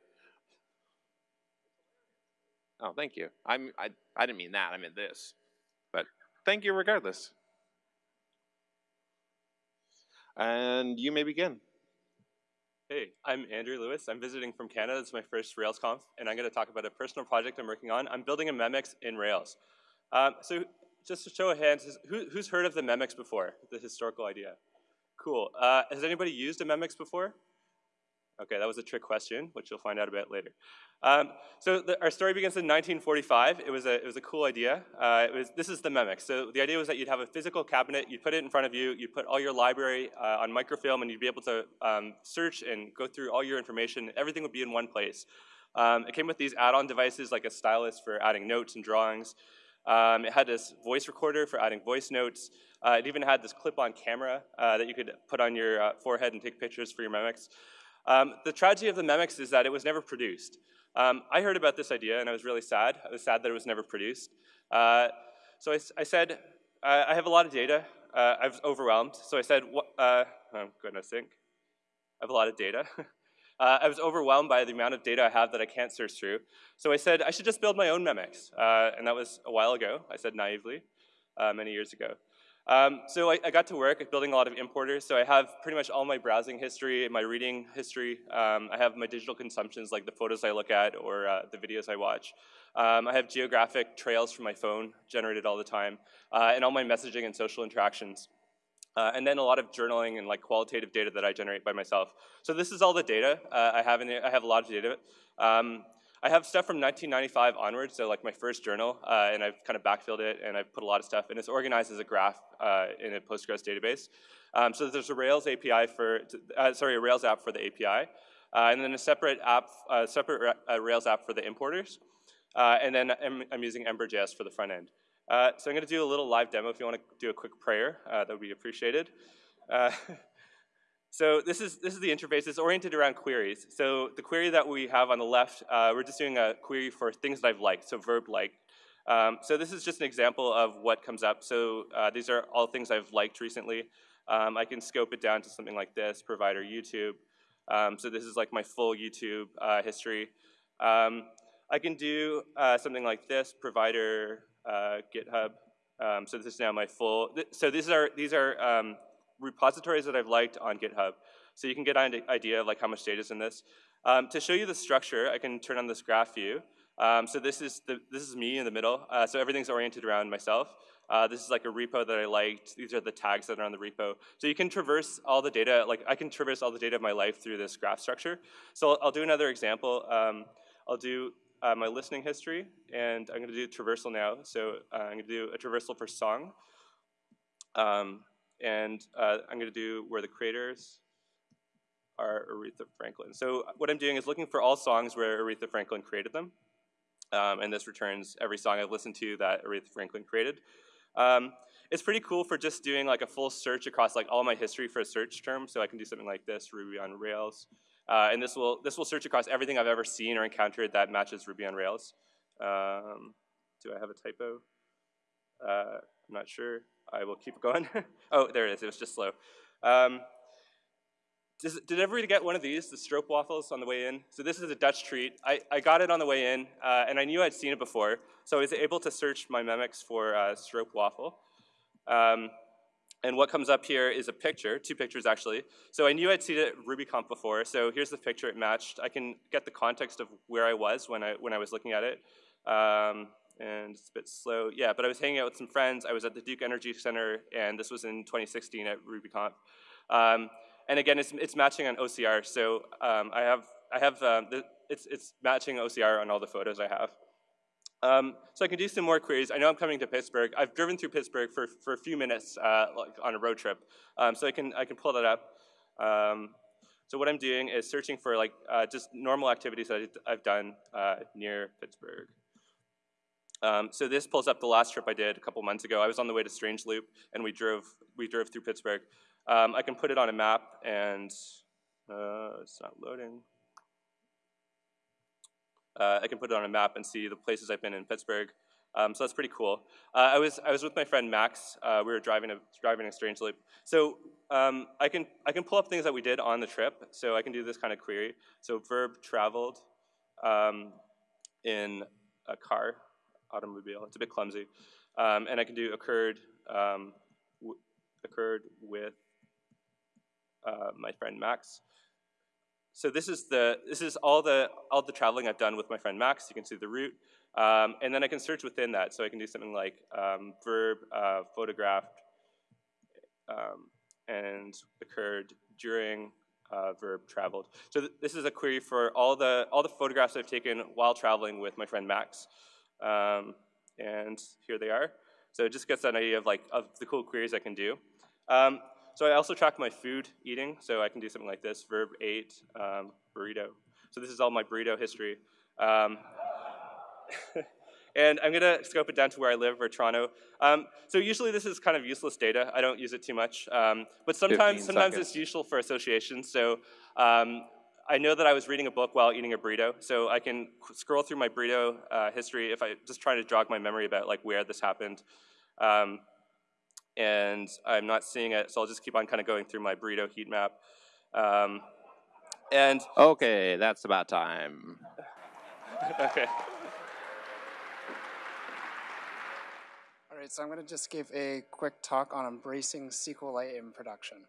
Oh, thank you. I'm, I, I didn't mean that. I meant this. Thank you regardless. And you may begin. Hey, I'm Andrew Lewis. I'm visiting from Canada. It's my first RailsConf, and I'm going to talk about a personal project I'm working on. I'm building a Memex in Rails. Um, so just to show of hands, who, who's heard of the Memex before, the historical idea? Cool. Uh, has anybody used a Memex before? Okay, that was a trick question, which you'll find out about later. Um, so the, our story begins in 1945. It was a, it was a cool idea. Uh, it was, this is the Memex. So the idea was that you'd have a physical cabinet, you'd put it in front of you, you'd put all your library uh, on microfilm, and you'd be able to um, search and go through all your information. Everything would be in one place. Um, it came with these add-on devices like a stylus for adding notes and drawings. Um, it had this voice recorder for adding voice notes. Uh, it even had this clip-on camera uh, that you could put on your uh, forehead and take pictures for your Memex. Um, the tragedy of the Memex is that it was never produced. Um, I heard about this idea and I was really sad. I was sad that it was never produced. Uh, so I, I said, uh, I have a lot of data. Uh, I was overwhelmed. So I said, uh, oh goodness sake, I have a lot of data. Uh, I was overwhelmed by the amount of data I have that I can't search through. So I said, I should just build my own Memex. Uh, and that was a while ago, I said naively, many years ago. Um, so I, I, got to work building a lot of importers. So I have pretty much all my browsing history, and my reading history. Um, I have my digital consumptions, like the photos I look at or uh, the videos I watch. Um, I have geographic trails from my phone generated all the time, uh, and all my messaging and social interactions. Uh, and then a lot of journaling and like qualitative data that I generate by myself. So this is all the data uh, I have. I have a lot of data. I have stuff from 1995 onwards, so like my first journal, uh, and I've kind of backfilled it, and I've put a lot of stuff, and it's organized as a graph uh, in a Postgres database. Um, so there's a Rails API for, uh, sorry, a Rails app for the API, uh, and then a separate app, uh, separate uh, Rails app for the importers, and then I'm, I'm, using Ember.js for the front end. so I'm going to do a little live demo. If you want to do a quick prayer, that would be appreciated. So this is, this is the interface. It's oriented around queries. So the query that we have on the left, uh, we're just doing a query for things that I've liked, so verb like. Um, so this is just an example of what comes up. So uh, these are all things I've liked recently. Um, I can scope it down to something like this, provider YouTube. Um, so this is like my full YouTube uh, history. Um, I can do uh, something like this, provider uh, GitHub. Um, so this is now my full, th so these are, these are um, repositories that I've liked on GitHub. So you can get an idea of like how much data is in this. Um, to show you the structure, I can turn on this graph view. Um, so this is, the, this is me in the middle. Uh, so everything's oriented around myself. Uh, this is like a repo that I liked. These are the tags that are on the repo. So you can traverse all the data, like I can traverse all the data of my life through this graph structure. So I'll, I'll do another example. Um, I'll do uh, my listening history, and I'm gonna do traversal now. So uh, I'm gonna do a traversal for song. Um, and uh, I'm going to do where the creators are Aretha Franklin. So what I'm doing is looking for all songs where Aretha Franklin created them, um, and this returns every song I've listened to that Aretha Franklin created. Um, it's pretty cool for just doing like a full search across like all my history for a search term. So I can do something like this, Ruby on Rails, uh, and this will this will search across everything I've ever seen or encountered that matches Ruby on Rails. Um, do I have a typo? Uh, I'm not sure. I will keep going. oh, there it is. It was just slow. Um, does, did everybody get one of these, the stroopwafels on the way in? So this is a Dutch treat. I, I got it on the way in, uh, and I knew I'd seen it before, so I was able to search my Memex for uh, stroopwafel. Um, and what comes up here is a picture, two pictures actually. So I knew I'd seen it at RubyConf before, so here's the picture it matched. I can get the context of where I was when I, when I was looking at it. Um, and it's a bit slow. Yeah, but I was hanging out with some friends. I was at the Duke Energy Center, and this was in 2016 at RubyConf. Um, and again, it's, it's matching on OCR. So um, I have, I have um, the, it's, it's matching OCR on all the photos I have. Um, so I can do some more queries. I know I'm coming to Pittsburgh. I've driven through Pittsburgh for, for a few minutes uh, like on a road trip. Um, so I can, I can pull that up. Um, so what I'm doing is searching for like uh, just normal activities that I've done uh, near Pittsburgh. Um, so this pulls up the last trip I did a couple months ago. I was on the way to Strange Loop, and we drove we drove through Pittsburgh. Um, I can put it on a map, and uh, it's not loading. Uh, I can put it on a map and see the places I've been in Pittsburgh. Um, so that's pretty cool. Uh, I was I was with my friend Max. Uh, we were driving a driving a Strange Loop. So um, I can I can pull up things that we did on the trip. So I can do this kind of query. So verb traveled um, in a car, automobile. It's a bit clumsy. Um, and I can do occurred, um, occurred with uh, my friend Max. So this is the this is all the all the traveling I've done with my friend Max. You can see the route, um, and then I can search within that. So I can do something like um, verb uh, photographed um, and occurred during uh, verb traveled. So th this is a query for all the all the photographs I've taken while traveling with my friend Max, um, and here they are. So it just gets an idea of like of the cool queries I can do. Um, so I also track my food eating, so I can do something like this, verb ate, um, burrito. So this is all my burrito history. Um, and I'm gonna scope it down to where I live, or Toronto. Um, so usually this is kind of useless data. I don't use it too much. Um, but sometimes, sometimes it's useful for association. So um, I know that I was reading a book while eating a burrito, so I can scroll through my burrito uh, history if I just try to jog my memory about like where this happened. Um, and I'm not seeing it, so I'll just keep on kind of going through my burrito heat map. Um, and okay, that's about time. okay. All right, so I'm going to just give a quick talk on embracing SQLite in production.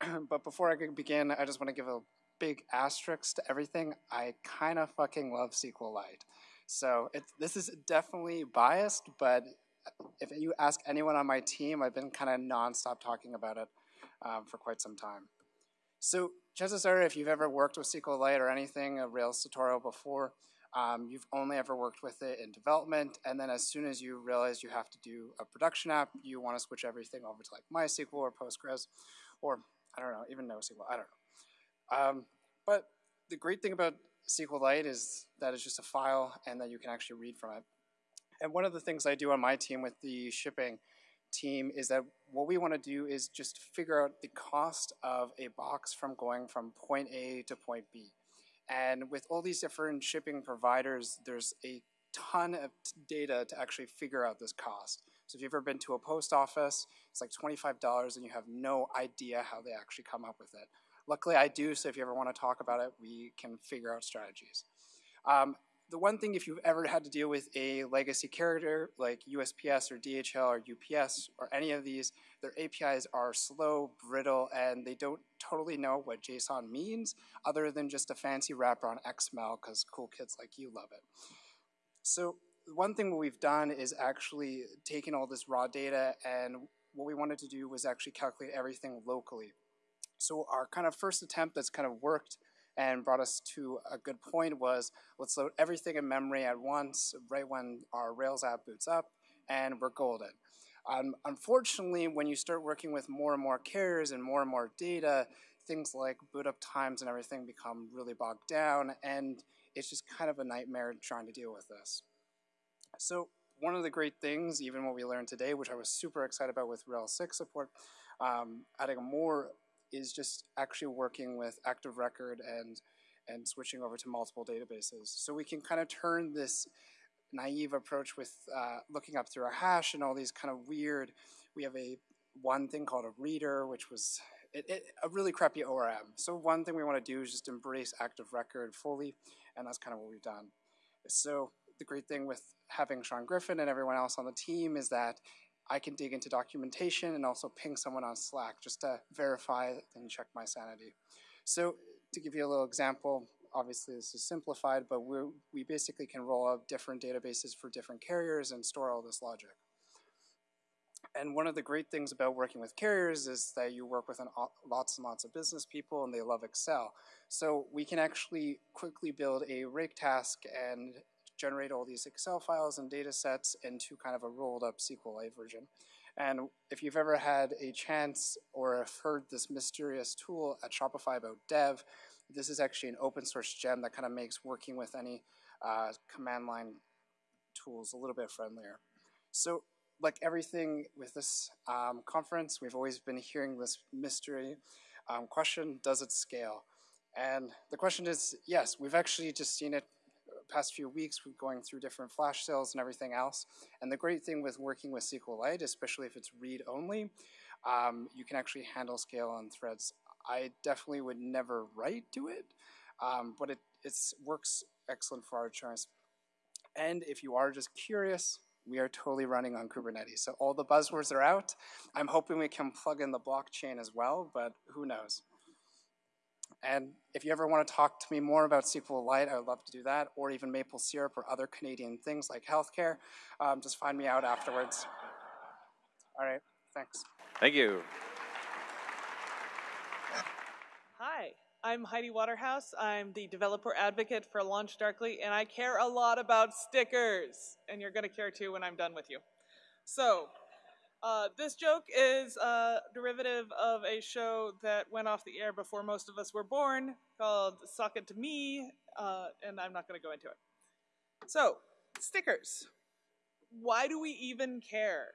but before I can begin, I just want to give a big asterisks to everything. I kind of fucking love SQLite. So it, this is definitely biased, but if you ask anyone on my team, I've been kind of nonstop talking about it um, for quite some time. So chances are if you've ever worked with SQLite or anything, a Rails tutorial before, um, you've only ever worked with it in development, and then as soon as you realize you have to do a production app, you want to switch everything over to like MySQL or Postgres, or I don't know, even NoSQL, I don't know. Um, but the great thing about SQLite is that it's just a file and that you can actually read from it. And one of the things I do on my team with the shipping team is that what we want to do is just figure out the cost of a box from going from point A to point B. And with all these different shipping providers, there's a ton of data to actually figure out this cost. So if you've ever been to a post office, it's like $25 and you have no idea how they actually come up with it. Luckily I do, so if you ever want to talk about it, we can figure out strategies. Um, the one thing if you've ever had to deal with a legacy carrier like USPS or DHL or UPS or any of these, their APIs are slow, brittle, and they don't totally know what JSON means other than just a fancy wrapper on XML because cool kids like you love it. So one thing we've done is actually taken all this raw data and what we wanted to do was actually calculate everything locally. So our kind of first attempt that's kind of worked and brought us to a good point was let's load everything in memory at once right when our Rails app boots up and we're golden. Um, unfortunately, when you start working with more and more carriers and more and more data, things like boot up times and everything become really bogged down and it's just kind of a nightmare trying to deal with this. So one of the great things, even what we learned today, which I was super excited about with Rails 6 support, um, adding more is just actually working with Active Record and and switching over to multiple databases. So we can kind of turn this naive approach with uh, looking up through a hash and all these kind of weird, we have a one thing called a reader, which was it, it, a really crappy ORM. So one thing we want to do is just embrace Active Record fully, and that's kind of what we've done. So the great thing with having Sean Griffin and everyone else on the team is that I can dig into documentation and also ping someone on Slack just to verify and check my sanity. So to give you a little example, obviously this is simplified, but we we basically can roll out different databases for different carriers and store all this logic. And one of the great things about working with carriers is that you work with an, lots and lots of business people and they love Excel. So we can actually quickly build a rake task and generate all these Excel files and data sets into kind of a rolled up SQLite version. And if you've ever had a chance or have heard this mysterious tool at Shopify about dev, this is actually an open source gem that kind of makes working with any uh, command line tools a little bit friendlier. So like everything with this um, conference, we've always been hearing this mystery um, question, does it scale? And the question is, yes, we've actually just seen it past few weeks we're going through different flash sales and everything else. And the great thing with working with SQLite, especially if it's read-only, um, you can actually handle scale on threads. I definitely would never write to it, um, but it it's, works excellent for our insurance. And if you are just curious, we are totally running on Kubernetes. So all the buzzwords are out. I'm hoping we can plug in the blockchain as well, but who knows. And if you ever want to talk to me more about SQLite, I would love to do that, or even maple syrup or other Canadian things like healthcare. Um, just find me out afterwards. All right, thanks. Thank you. Hi, I'm Heidi Waterhouse. I'm the developer advocate for LaunchDarkly, and I care a lot about stickers. And you're going to care too when I'm done with you. So, uh, this joke is a derivative of a show that went off the air before most of us were born called Sock It to Me, uh, and I'm not going to go into it. So, stickers. Why do we even care?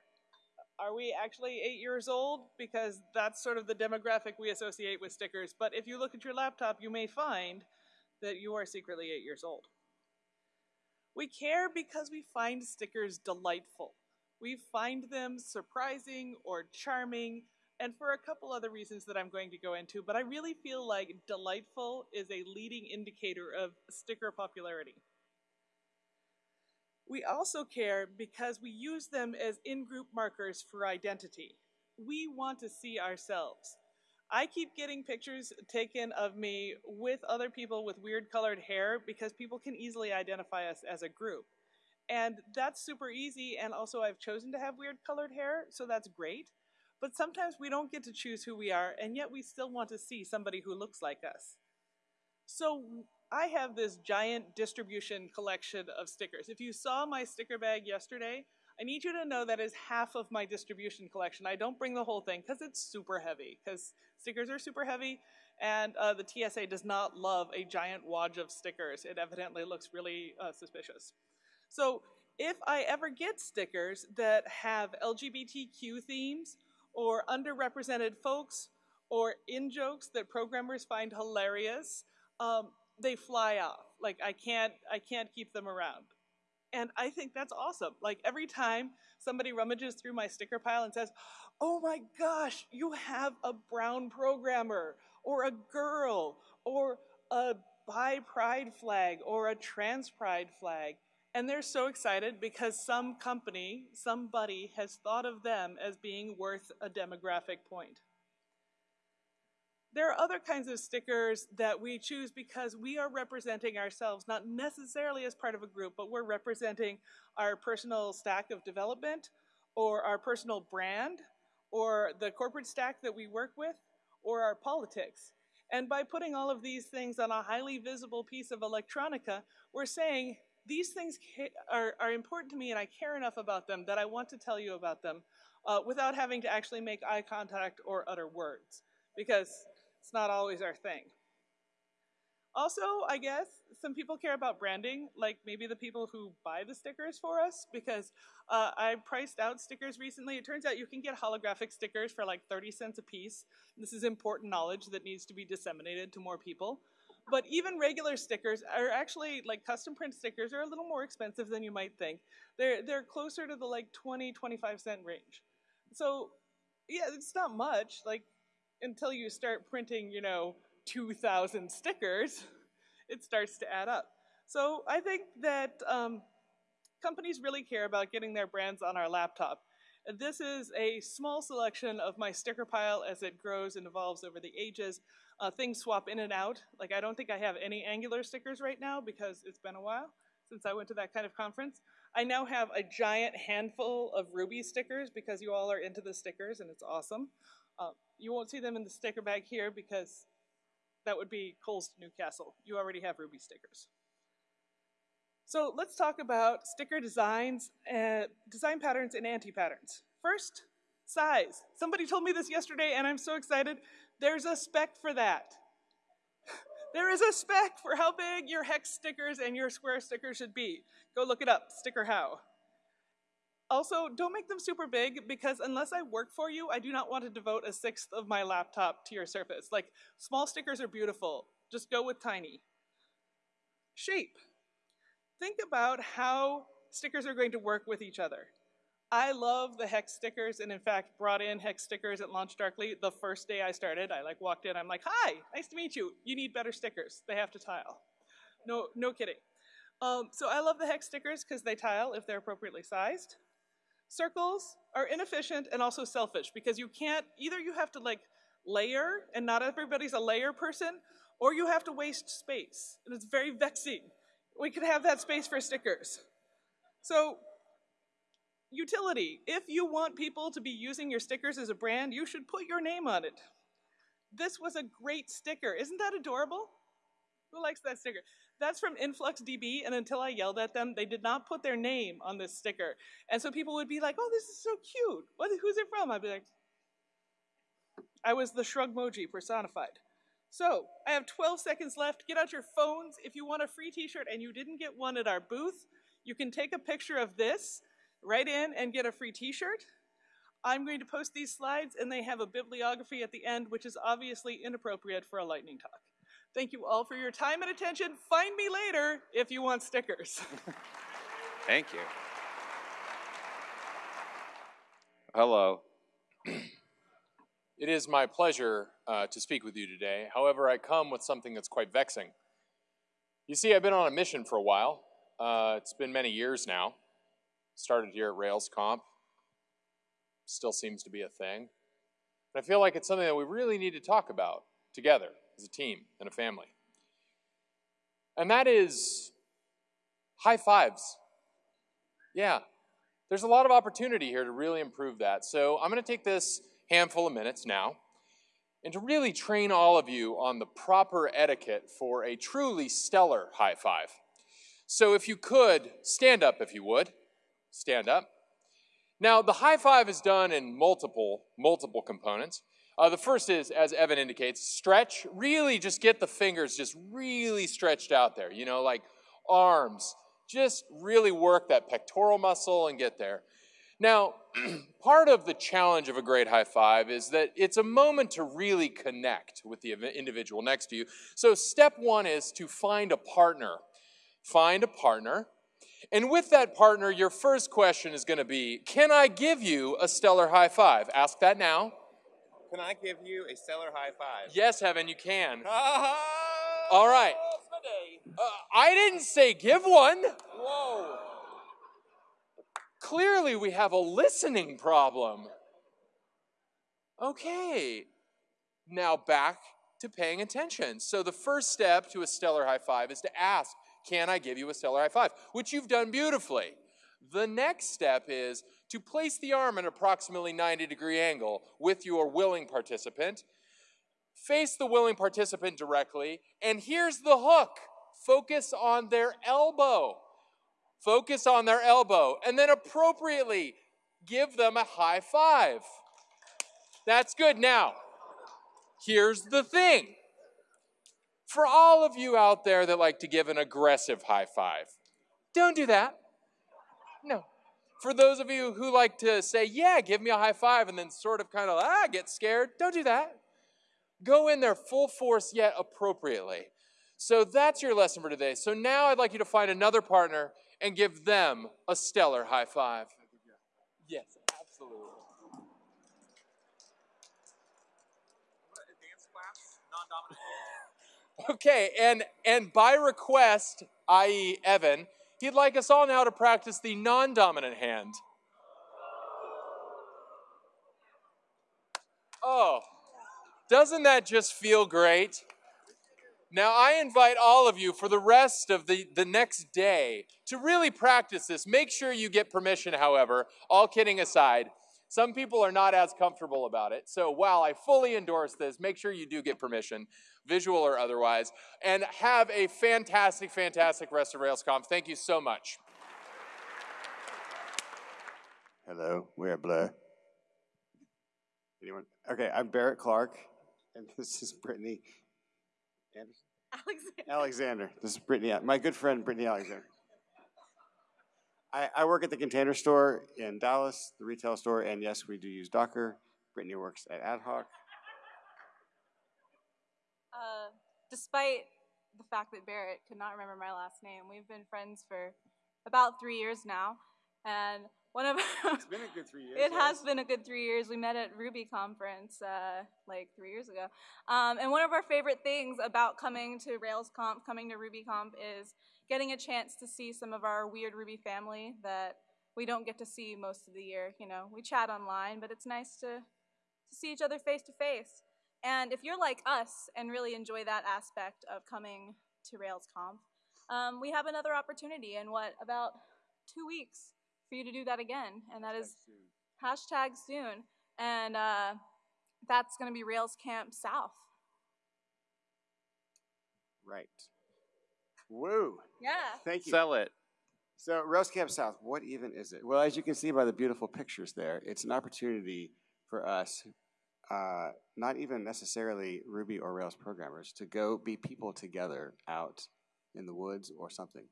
Are we actually eight years old? Because that's sort of the demographic we associate with stickers. But if you look at your laptop, you may find that you are secretly eight years old. We care because we find stickers delightful. We find them surprising or charming, and for a couple other reasons that I'm going to go into, but I really feel like delightful is a leading indicator of sticker popularity. We also care because we use them as in-group markers for identity. We want to see ourselves. I keep getting pictures taken of me with other people with weird colored hair because people can easily identify us as a group. And that's super easy, and also I've chosen to have weird colored hair, so that's great. But sometimes we don't get to choose who we are, and yet we still want to see somebody who looks like us. So I have this giant distribution collection of stickers. If you saw my sticker bag yesterday, I need you to know that is half of my distribution collection. I don't bring the whole thing because it's super heavy, because stickers are super heavy, and uh, the TSA does not love a giant wad of stickers. It evidently looks really uh, suspicious. So if I ever get stickers that have LGBTQ themes, or underrepresented folks, or in jokes that programmers find hilarious, um, they fly off. Like I can't, I can't keep them around. And I think that's awesome. Like every time somebody rummages through my sticker pile and says, oh my gosh, you have a brown programmer, or a girl, or a bi pride flag, or a trans pride flag. And they're so excited because some company, somebody has thought of them as being worth a demographic point. There are other kinds of stickers that we choose because we are representing ourselves, not necessarily as part of a group, but we're representing our personal stack of development, or our personal brand, or the corporate stack that we work with, or our politics. And by putting all of these things on a highly visible piece of electronica, we're saying these things are, are important to me and I care enough about them that I want to tell you about them uh, without having to actually make eye contact or utter words, because it's not always our thing. Also, I guess, some people care about branding, like maybe the people who buy the stickers for us, because uh, I priced out stickers recently. It turns out you can get holographic stickers for like 30 cents a piece. This is important knowledge that needs to be disseminated to more people. But even regular stickers are actually, like custom print stickers are a little more expensive than you might think. They're, they're closer to the like 20, 25 cent range. So yeah, it's not much, like until you start printing, you know, 2,000 stickers, it starts to add up. So I think that um, companies really care about getting their brands on our laptop. This is a small selection of my sticker pile as it grows and evolves over the ages. Uh, things swap in and out. Like I don't think I have any Angular stickers right now because it's been a while since I went to that kind of conference. I now have a giant handful of Ruby stickers because you all are into the stickers and it's awesome. Uh, you won't see them in the sticker bag here because that would be coals Newcastle. You already have Ruby stickers. So let's talk about sticker designs, and design patterns and anti-patterns. First, size. Somebody told me this yesterday and I'm so excited. There's a spec for that. there is a spec for how big your hex stickers and your square stickers should be. Go look it up, sticker.how. Also, don't make them super big because unless I work for you, I do not want to devote a sixth of my laptop to your surface. Like, small stickers are beautiful. Just go with tiny. Shape. Think about how stickers are going to work with each other. I love the hex stickers and in fact brought in hex stickers at LaunchDarkly the first day I started. I like walked in, I'm like, hi, nice to meet you. You need better stickers. They have to tile. No, no kidding. Um, so I love the hex stickers because they tile if they're appropriately sized. Circles are inefficient and also selfish because you can't, either you have to like layer and not everybody's a layer person, or you have to waste space. And it's very vexing. We could have that space for stickers. So utility, if you want people to be using your stickers as a brand, you should put your name on it. This was a great sticker. Isn't that adorable? Who likes that sticker? That's from InfluxDB, and until I yelled at them, they did not put their name on this sticker. And so people would be like, oh, this is so cute. What, who's it from? I'd be like, I was the shrug emoji personified. So, I have 12 seconds left. Get out your phones. If you want a free t-shirt and you didn't get one at our booth, you can take a picture of this, write in, and get a free t-shirt. I'm going to post these slides, and they have a bibliography at the end, which is obviously inappropriate for a lightning talk. Thank you all for your time and attention. Find me later if you want stickers. Thank you. Hello. It is my pleasure uh, to speak with you today. However, I come with something that's quite vexing. You see, I've been on a mission for a while. Uh, it's been many years now. Started here at RailsConf. Still seems to be a thing. And I feel like it's something that we really need to talk about together as a team and a family. And that is high fives. Yeah, there's a lot of opportunity here to really improve that. So I'm going to take this handful of minutes now and to really train all of you on the proper etiquette for a truly stellar high five. So if you could, stand up if you would. Stand up. Now, the high five is done in multiple, multiple components. Uh, the first is, as Evan indicates, stretch. Really just get the fingers just really stretched out there, you know, like arms. Just really work that pectoral muscle and get there. Now, part of the challenge of a great high five is that it's a moment to really connect with the individual next to you. So, step one is to find a partner. Find a partner. And with that partner, your first question is going to be Can I give you a stellar high five? Ask that now. Can I give you a stellar high five? Yes, Evan, you can. All right. Uh, I didn't say give one. Whoa. Clearly, we have a listening problem. Okay. Now back to paying attention. So, the first step to a stellar high five is to ask, Can I give you a stellar high five? Which you've done beautifully. The next step is to place the arm at approximately 90 degree angle with your willing participant. Face the willing participant directly, and here's the hook. Focus on their elbow. Focus on their elbow, and then appropriately give them a high five. That's good. Now, here's the thing. For all of you out there that like to give an aggressive high five, don't do that. No, for those of you who like to say, yeah, give me a high five, and then sort of kind of, ah, get scared, don't do that. Go in there full force yet appropriately. So that's your lesson for today. So now I'd like you to find another partner and give them a stellar high five. Yes, Okay, and and by request, i.e., Evan, He'd like us all now to practice the non dominant hand. Oh, doesn't that just feel great? Now, I invite all of you for the rest of the, the next day to really practice this. Make sure you get permission, however, all kidding aside. Some people are not as comfortable about it. So while I fully endorse this, make sure you do get permission, visual or otherwise, and have a fantastic, fantastic rest of RailsConf. Thank you so much. Hello, we're Blur. Anyone? Okay, I'm Barrett Clark, and this is Brittany Anderson? Alexander. Alexander. This is Brittany, my good friend Brittany Alexander. I, I work at the container store in Dallas, the retail store, and yes, we do use Docker. Brittany works at AtHoc. Uh, despite the fact that Barrett could not remember my last name, we've been friends for about three years now. And one of it's been a good three years. It has been a good three years. We met at Ruby conference uh, like three years ago. Um, and one of our favorite things about coming to RailsConf, coming to RubyConf, is getting a chance to see some of our weird Ruby family that we don't get to see most of the year. You know, we chat online, but it's nice to, to see each other face to face. And if you're like us and really enjoy that aspect of coming to RailsConf, um, we have another opportunity in what, about two weeks for you to do that again. And that is hashtag soon. And uh, that's going to be Rails Camp South. Right. Woo. Yeah. Thank you. Sell it. So Rails Camp South, what even is it? Well, as you can see by the beautiful pictures there, it's an opportunity for us, uh, not even necessarily Ruby or Rails programmers, to go be people together out in the woods or something.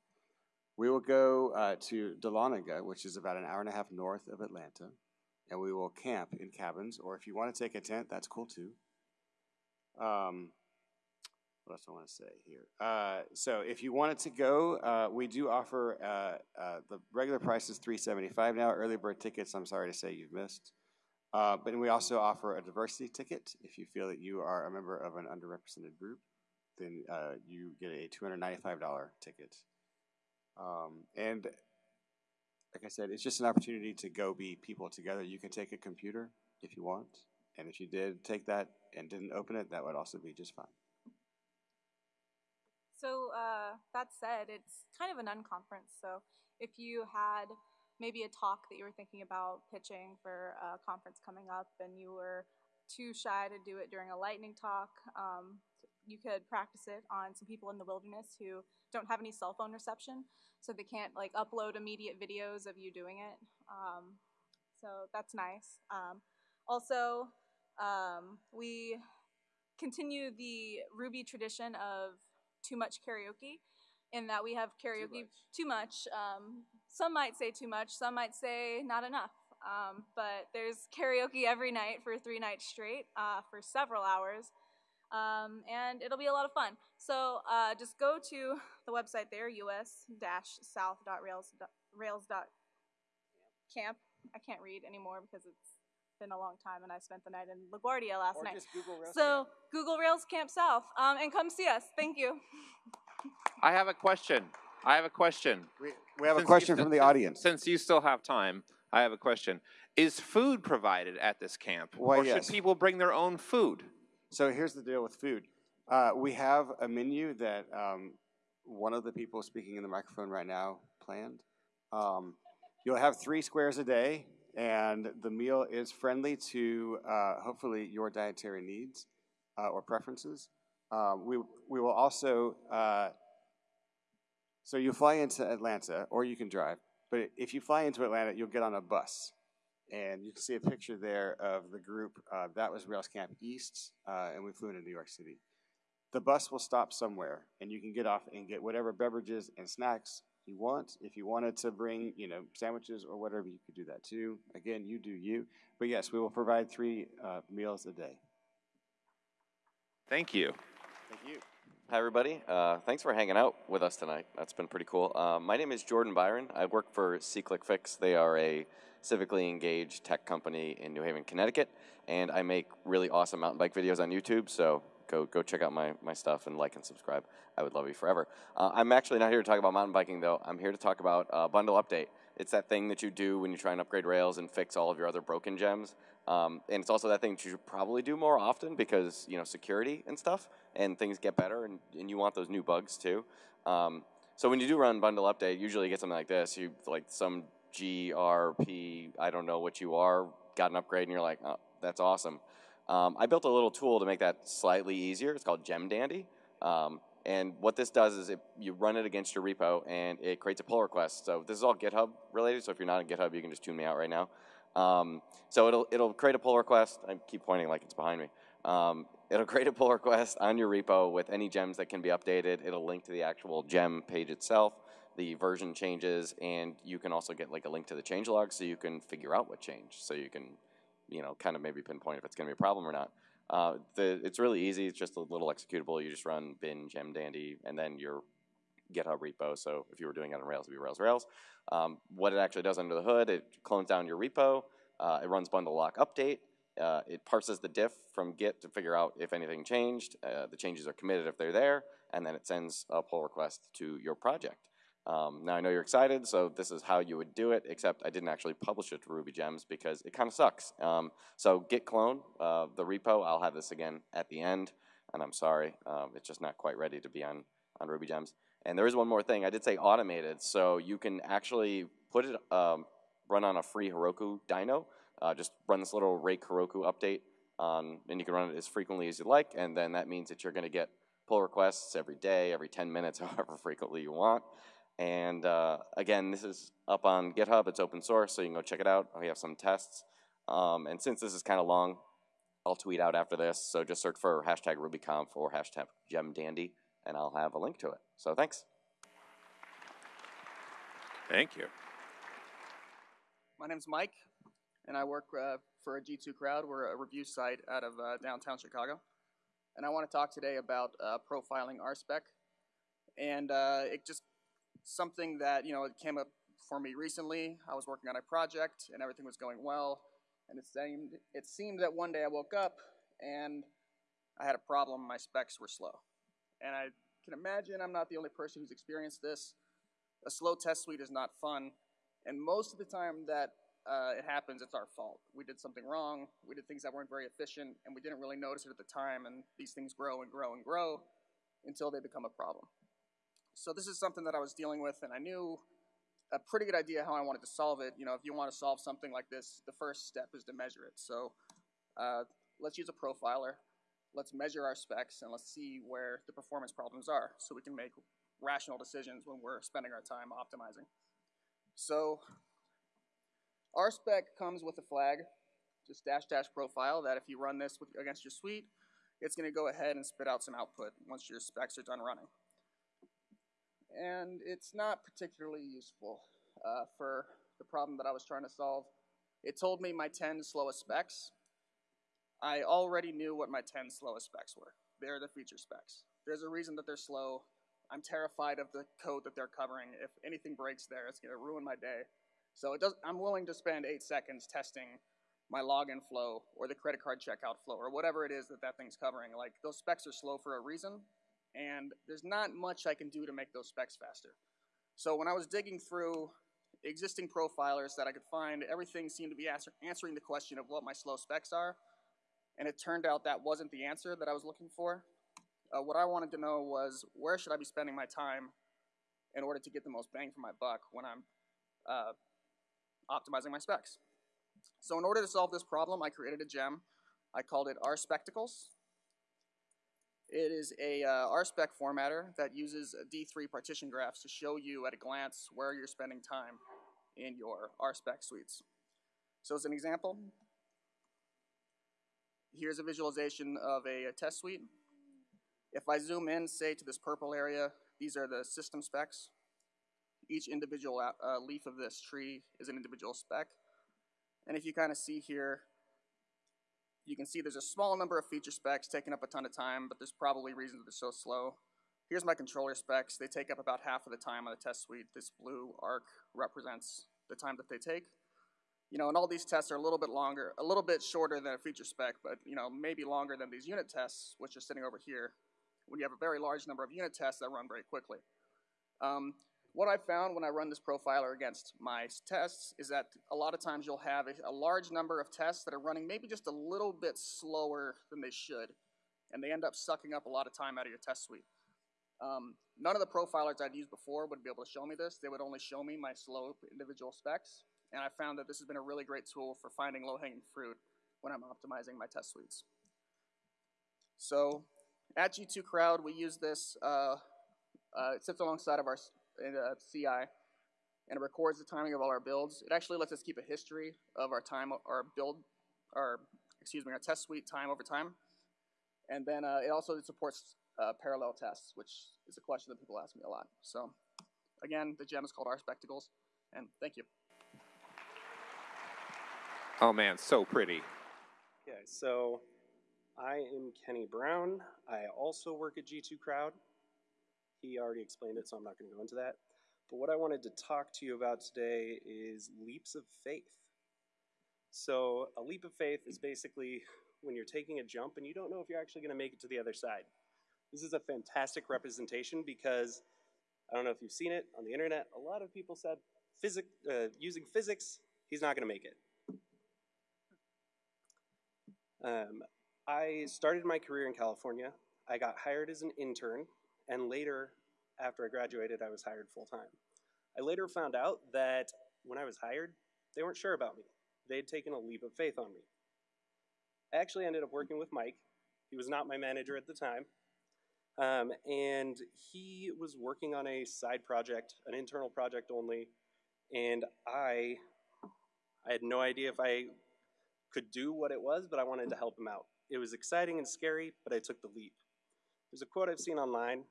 We will go uh, to Dahlonega, which is about an hour and a half north of Atlanta, and we will camp in cabins, or if you want to take a tent, that's cool too. Um, what else do I want to say here? Uh, so if you wanted to go, uh, we do offer uh, uh the regular price is three seventy five now. Early bird tickets, I'm sorry to say you've missed. Uh, but we also offer a diversity ticket if you feel that you are a member of an underrepresented group, then uh, you get a two hundred ninety five dollar ticket. Um, and like I said, it's just an opportunity to go be people together. You can take a computer if you want, and if you did take that and didn't open it, that would also be just fine. So uh, that said, it's kind of an unconference. So if you had maybe a talk that you were thinking about pitching for a conference coming up and you were too shy to do it during a lightning talk, um, you could practice it on some people in the wilderness who don't have any cell phone reception, so they can't like upload immediate videos of you doing it. Um, so that's nice. Um, also, um, we continue the Ruby tradition of too much karaoke in that we have karaoke too much. Too much. Some might say too much, some might say not enough. Um, but there's karaoke every night for three nights straight uh, for several hours. Um, and it'll be a lot of fun. So uh, just go to the website there, us-south.rails.camp. I can't read anymore because it's been a long time, and I spent the night in LaGuardia last Or night. just Google Rails so Google Rails Camp South, um, and come see us. Thank you. I have a question. I have a question. We, we have a Since you question st- from the audience. Since you still have time, I have a question. Is food provided at this camp? Why, or yes. should people bring their own food? So here's the deal with food. Uh, we have a menu that um, one of the people speaking in the microphone right now planned. Um, you'll have three squares a day, and the meal is friendly to uh, hopefully your dietary needs uh, or preferences. Um, we, we will also, uh, so you fly into Atlanta, or you can drive, but if you fly into Atlanta, you'll get on a bus. And you can see a picture there of the group. Uh, that was Rails Camp East, uh, and we flew into New York City. The bus will stop somewhere, and you can get off and get whatever beverages and snacks you want. If you wanted to bring, you know, sandwiches or whatever, you could do that too. Again, you do you. But yes, we will provide three uh, meals a day. Thank you. Thank you. Hi, everybody. Uh, thanks for hanging out with us tonight. That's been pretty cool. Uh, my name is Jordan Byron. I work for SeeClickFix. They are a civically engaged tech company in New Haven, Connecticut, and I make really awesome mountain bike videos on YouTube. So go go check out my, my stuff and like and subscribe. I would love you forever. Uh, I'm actually not here to talk about mountain biking though. I'm here to talk about uh, bundle update. It's that thing that you do when you try and upgrade Rails and fix all of your other broken gems. Um, and it's also that thing you should probably do more often because you know security and stuff, and things get better, and, and you want those new bugs too. Um, so when you do run bundle update, usually you get something like this. You like some GRP, I don't know what you are, got an upgrade, and you're like, oh, that's awesome. Um, I built a little tool to make that slightly easier. It's called Gem Dandy. Um, and what this does is it, you run it against your repo and it creates a pull request. So this is all GitHub related. So if you're not in GitHub, you can just tune me out right now. Um, so it'll, it'll create a pull request. I keep pointing like it's behind me. Um, it'll create a pull request on your repo with any gems that can be updated. It'll link to the actual gem page itself, the version changes, and you can also get like a link to the changelog so you can figure out what changed. So you can, you know, kind of maybe pinpoint if it's going to be a problem or not. Uh, the, it's really easy. It's just a little executable. You just run bin gem dandy and then your GitHub repo. So if you were doing it on Rails, it'd be Rails Rails. Um, what it actually does under the hood, it clones down your repo. Uh, it runs bundle lock update. Uh, it parses the diff from Git to figure out if anything changed. Uh, the changes are committed if they're there, and then it sends a pull request to your project. Um, now I know you're excited, so this is how you would do it, except I didn't actually publish it to Ruby Gems because it kind of sucks. Um, so git clone, uh, the repo, I'll have this again at the end, and I'm sorry, um, it's just not quite ready to be on, on Ruby Gems. And there is one more thing, I did say automated, so you can actually put it, um, run on a free Heroku dyno, uh, just run this little rake Heroku update, on, and you can run it as frequently as you like, and then that means that you're gonna get pull requests every day, every 10 minutes, however frequently you want. And uh, again, this is up on GitHub. It's open source, so you can go check it out. We have some tests. Um, and since this is kind of long, I'll tweet out after this. So just search for hashtag RubyConf or hashtag GemDandy, and I'll have a link to it. So thanks. Thank you. My name's Mike, and I work uh, for a G2 Crowd. We're a review site out of uh, downtown Chicago. And I want to talk today about uh, profiling RSpec. And uh, it just something that, you know, it came up for me recently. I was working on a project and everything was going well. And it seemed, it seemed that one day I woke up and I had a problem. My specs were slow. And I can imagine I'm not the only person who's experienced this. A slow test suite is not fun. And most of the time that uh, it happens, it's our fault. We did something wrong. We did things that weren't very efficient, and we didn't really notice it at the time. And these things grow and grow and grow until they become a problem. So this is something that I was dealing with, and I knew a pretty good idea how I wanted to solve it. You know, if you want to solve something like this, the first step is to measure it. So uh, let's use a profiler. Let's measure our specs, and let's see where the performance problems are so we can make rational decisions when we're spending our time optimizing. So RSpec comes with a flag, just dash dash profile, that if you run this with, against your suite, it's going to go ahead and spit out some output once your specs are done running and it's not particularly useful uh, for the problem that I was trying to solve. It told me my 10 slowest specs. I already knew what my 10 slowest specs were. They're the feature specs. There's a reason that they're slow. I'm terrified of the code that they're covering. If anything breaks there, it's going to ruin my day. So it does, I'm willing to spend eight seconds testing my login flow or the credit card checkout flow or whatever it is that that thing's covering. Like those specs are slow for a reason, and there's not much I can do to make those specs faster. So when I was digging through existing profilers that I could find, everything seemed to be answer answering the question of what my slow specs are, and it turned out that wasn't the answer that I was looking for. Uh, what I wanted to know was where should I be spending my time in order to get the most bang for my buck when I'm uh, optimizing my specs. So in order to solve this problem, I created a gem. I called it RSpectacles. It is a uh, RSpec formatter that uses D3 partition graphs to show you at a glance where you're spending time in your RSpec suites. So as an example, here's a visualization of a, a test suite. If I zoom in, say, to this purple area, these are the system specs. Each individual uh, leaf of this tree is an individual spec. And if you kind of see here, you can see there's a small number of feature specs taking up a ton of time, but there's probably reasons they're so slow. Here's my controller specs. They take up about half of the time on the test suite. This blue arc represents the time that they take. You know, and all these tests are a little bit longer, a little bit shorter than a feature spec, but you know, maybe longer than these unit tests, which are sitting over here, when you have a very large number of unit tests that run very quickly. Um, what I found when I run this profiler against my tests is that a lot of times you'll have a, a, large number of tests that are running maybe just a little bit slower than they should, and they end up sucking up a lot of time out of your test suite. Um, none of the profilers I'd used before would be able to show me this. They would only show me my slow individual specs, and I found that this has been a really great tool for finding low-hanging fruit when I'm optimizing my test suites. So at G2 Crowd, we use this, uh, uh, it sits alongside of our a CI, and it records the timing of all our builds. It actually lets us keep a history of our time, our build, our excuse me, our test suite time over time. And then uh, it also supports uh, parallel tests, which is a question that people ask me a lot. So again, the gem is called RSpectacles, and thank you. Oh man, so pretty. Okay, so I am Kenny Brown. I also work at G2 Crowd. He already explained it, so I'm not going to go into that. But what I wanted to talk to you about today is leaps of faith. So, a leap of faith is basically when you're taking a jump and you don't know if you're actually going to make it to the other side. This is a fantastic representation because I don't know if you've seen it on the internet. A lot of people said physic, uh, using physics, he's not going to make it. Um, I started my career in California. I got hired as an intern, and later, after I graduated, I was hired full time. I later found out that when I was hired, they weren't sure about me. They had taken a leap of faith on me. I actually ended up working with Mike. He was not my manager at the time. Um, and he was working on a side project, an internal project only, and I, I had no idea if I could do what it was, but I wanted to help him out. It was exciting and scary, but I took the leap. There's a quote I've seen online.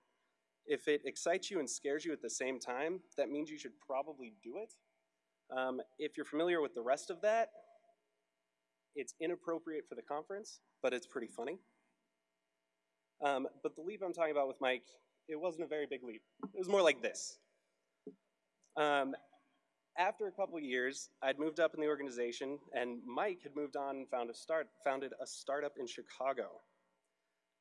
If it excites you and scares you at the same time, that means you should probably do it. Um, if you're familiar with the rest of that, it's inappropriate for the conference, but it's pretty funny. Um, but the leap I'm talking about with Mike, it wasn't a very big leap. It was more like this. Um, after a couple years, I'd moved up in the organization, and Mike had moved on and found a start, founded a startup in Chicago.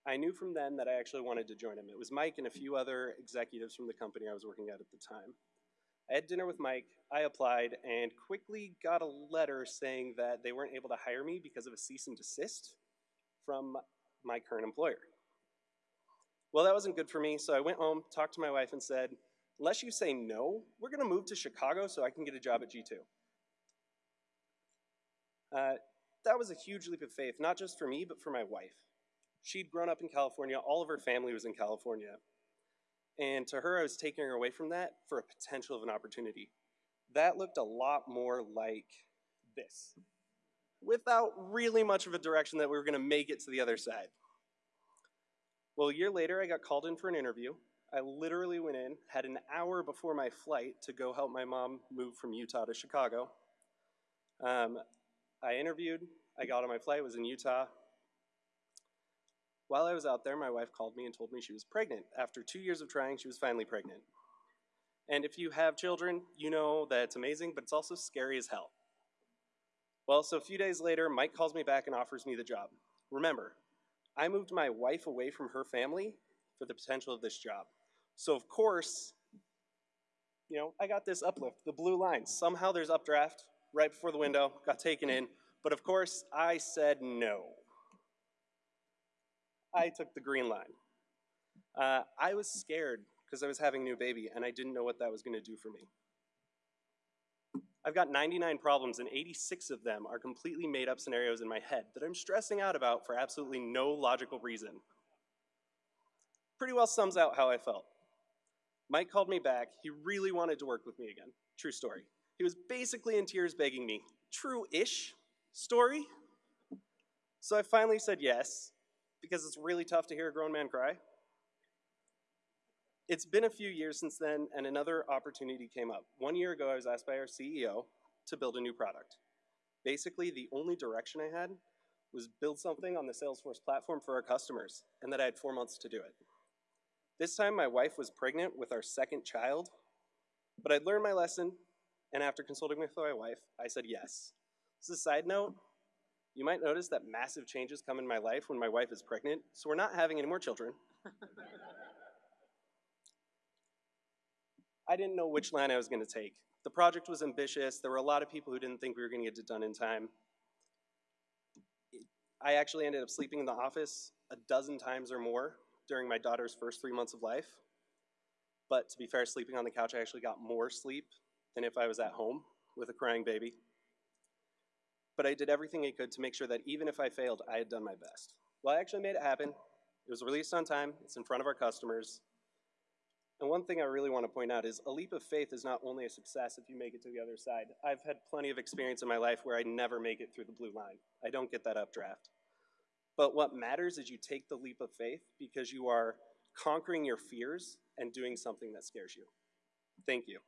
I knew from then that I actually wanted to join him. It was Mike and a few other executives from the company I was working at at the time. I had dinner with Mike, I applied, and quickly got a letter saying that they weren't able to hire me because of a cease and desist from my current employer. Well, that wasn't good for me, so I went home, talked to my wife, and said, unless you say no, we're going to move to Chicago so I can get a job at G2. Uh, that was a huge leap of faith, not just for me, but for my wife. She'd grown up in California, all of her family was in California. And to her, I was taking her away from that for a potential of an opportunity. That looked a lot more like this, without really much of a direction that we were going to make it to the other side. Well, a year later, I got called in for an interview. I literally went in, had an hour before my flight to go help my mom move from Utah to Chicago. Um, I interviewed, I got on my flight, was in Utah. While I was out there, my wife called me and told me she was pregnant. After two years of trying, she was finally pregnant. And if you have children, you know that it's amazing, but it's also scary as hell. Well, so a few days later, Mike calls me back and offers me the job. Remember, I moved my wife away from her family for the potential of this job. So of course, you know, I got this uplift, the blue line. Somehow there's updraft right before the window, got taken in, but of course I said no. I took the green line. Uh, I was scared because I was having a new baby and I didn't know what that was going to do for me. I've got 99 problems and 86 of them are completely made up scenarios in my head that I'm stressing out about for absolutely no logical reason. Pretty well sums out how I felt. Mike called me back. He really wanted to work with me again. True story. He was basically in tears begging me. True-ish story. So I finally said yes, because it's really tough to hear a grown man cry. It's been a few years since then, and another opportunity came up. One year ago, I was asked by our CEO to build a new product. Basically, the only direction I had was build something on the Salesforce platform for our customers, and that I had four months to do it. This time, my wife was pregnant with our second child, but I'd learned my lesson, and after consulting with my wife, I said yes. As a side note, you might notice that massive changes come in my life when my wife is pregnant, so we're not having any more children. I didn't know which line I was going to take. The project was ambitious. There were a lot of people who didn't think we were going to get it done in time. I actually ended up sleeping in the office a dozen times or more during my daughter's first three months of life. But to be fair, sleeping on the couch, I actually got more sleep than if I was at home with a crying baby. But I did everything I could to make sure that even if I failed, I had done my best. Well, I actually made it happen. It was released on time. It's in front of our customers. And one thing I really want to point out is a leap of faith is not only a success if you make it to the other side. I've had plenty of experience in my life where I never make it through the blue line. I don't get that updraft. But what matters is you take the leap of faith because you are conquering your fears and doing something that scares you. Thank you.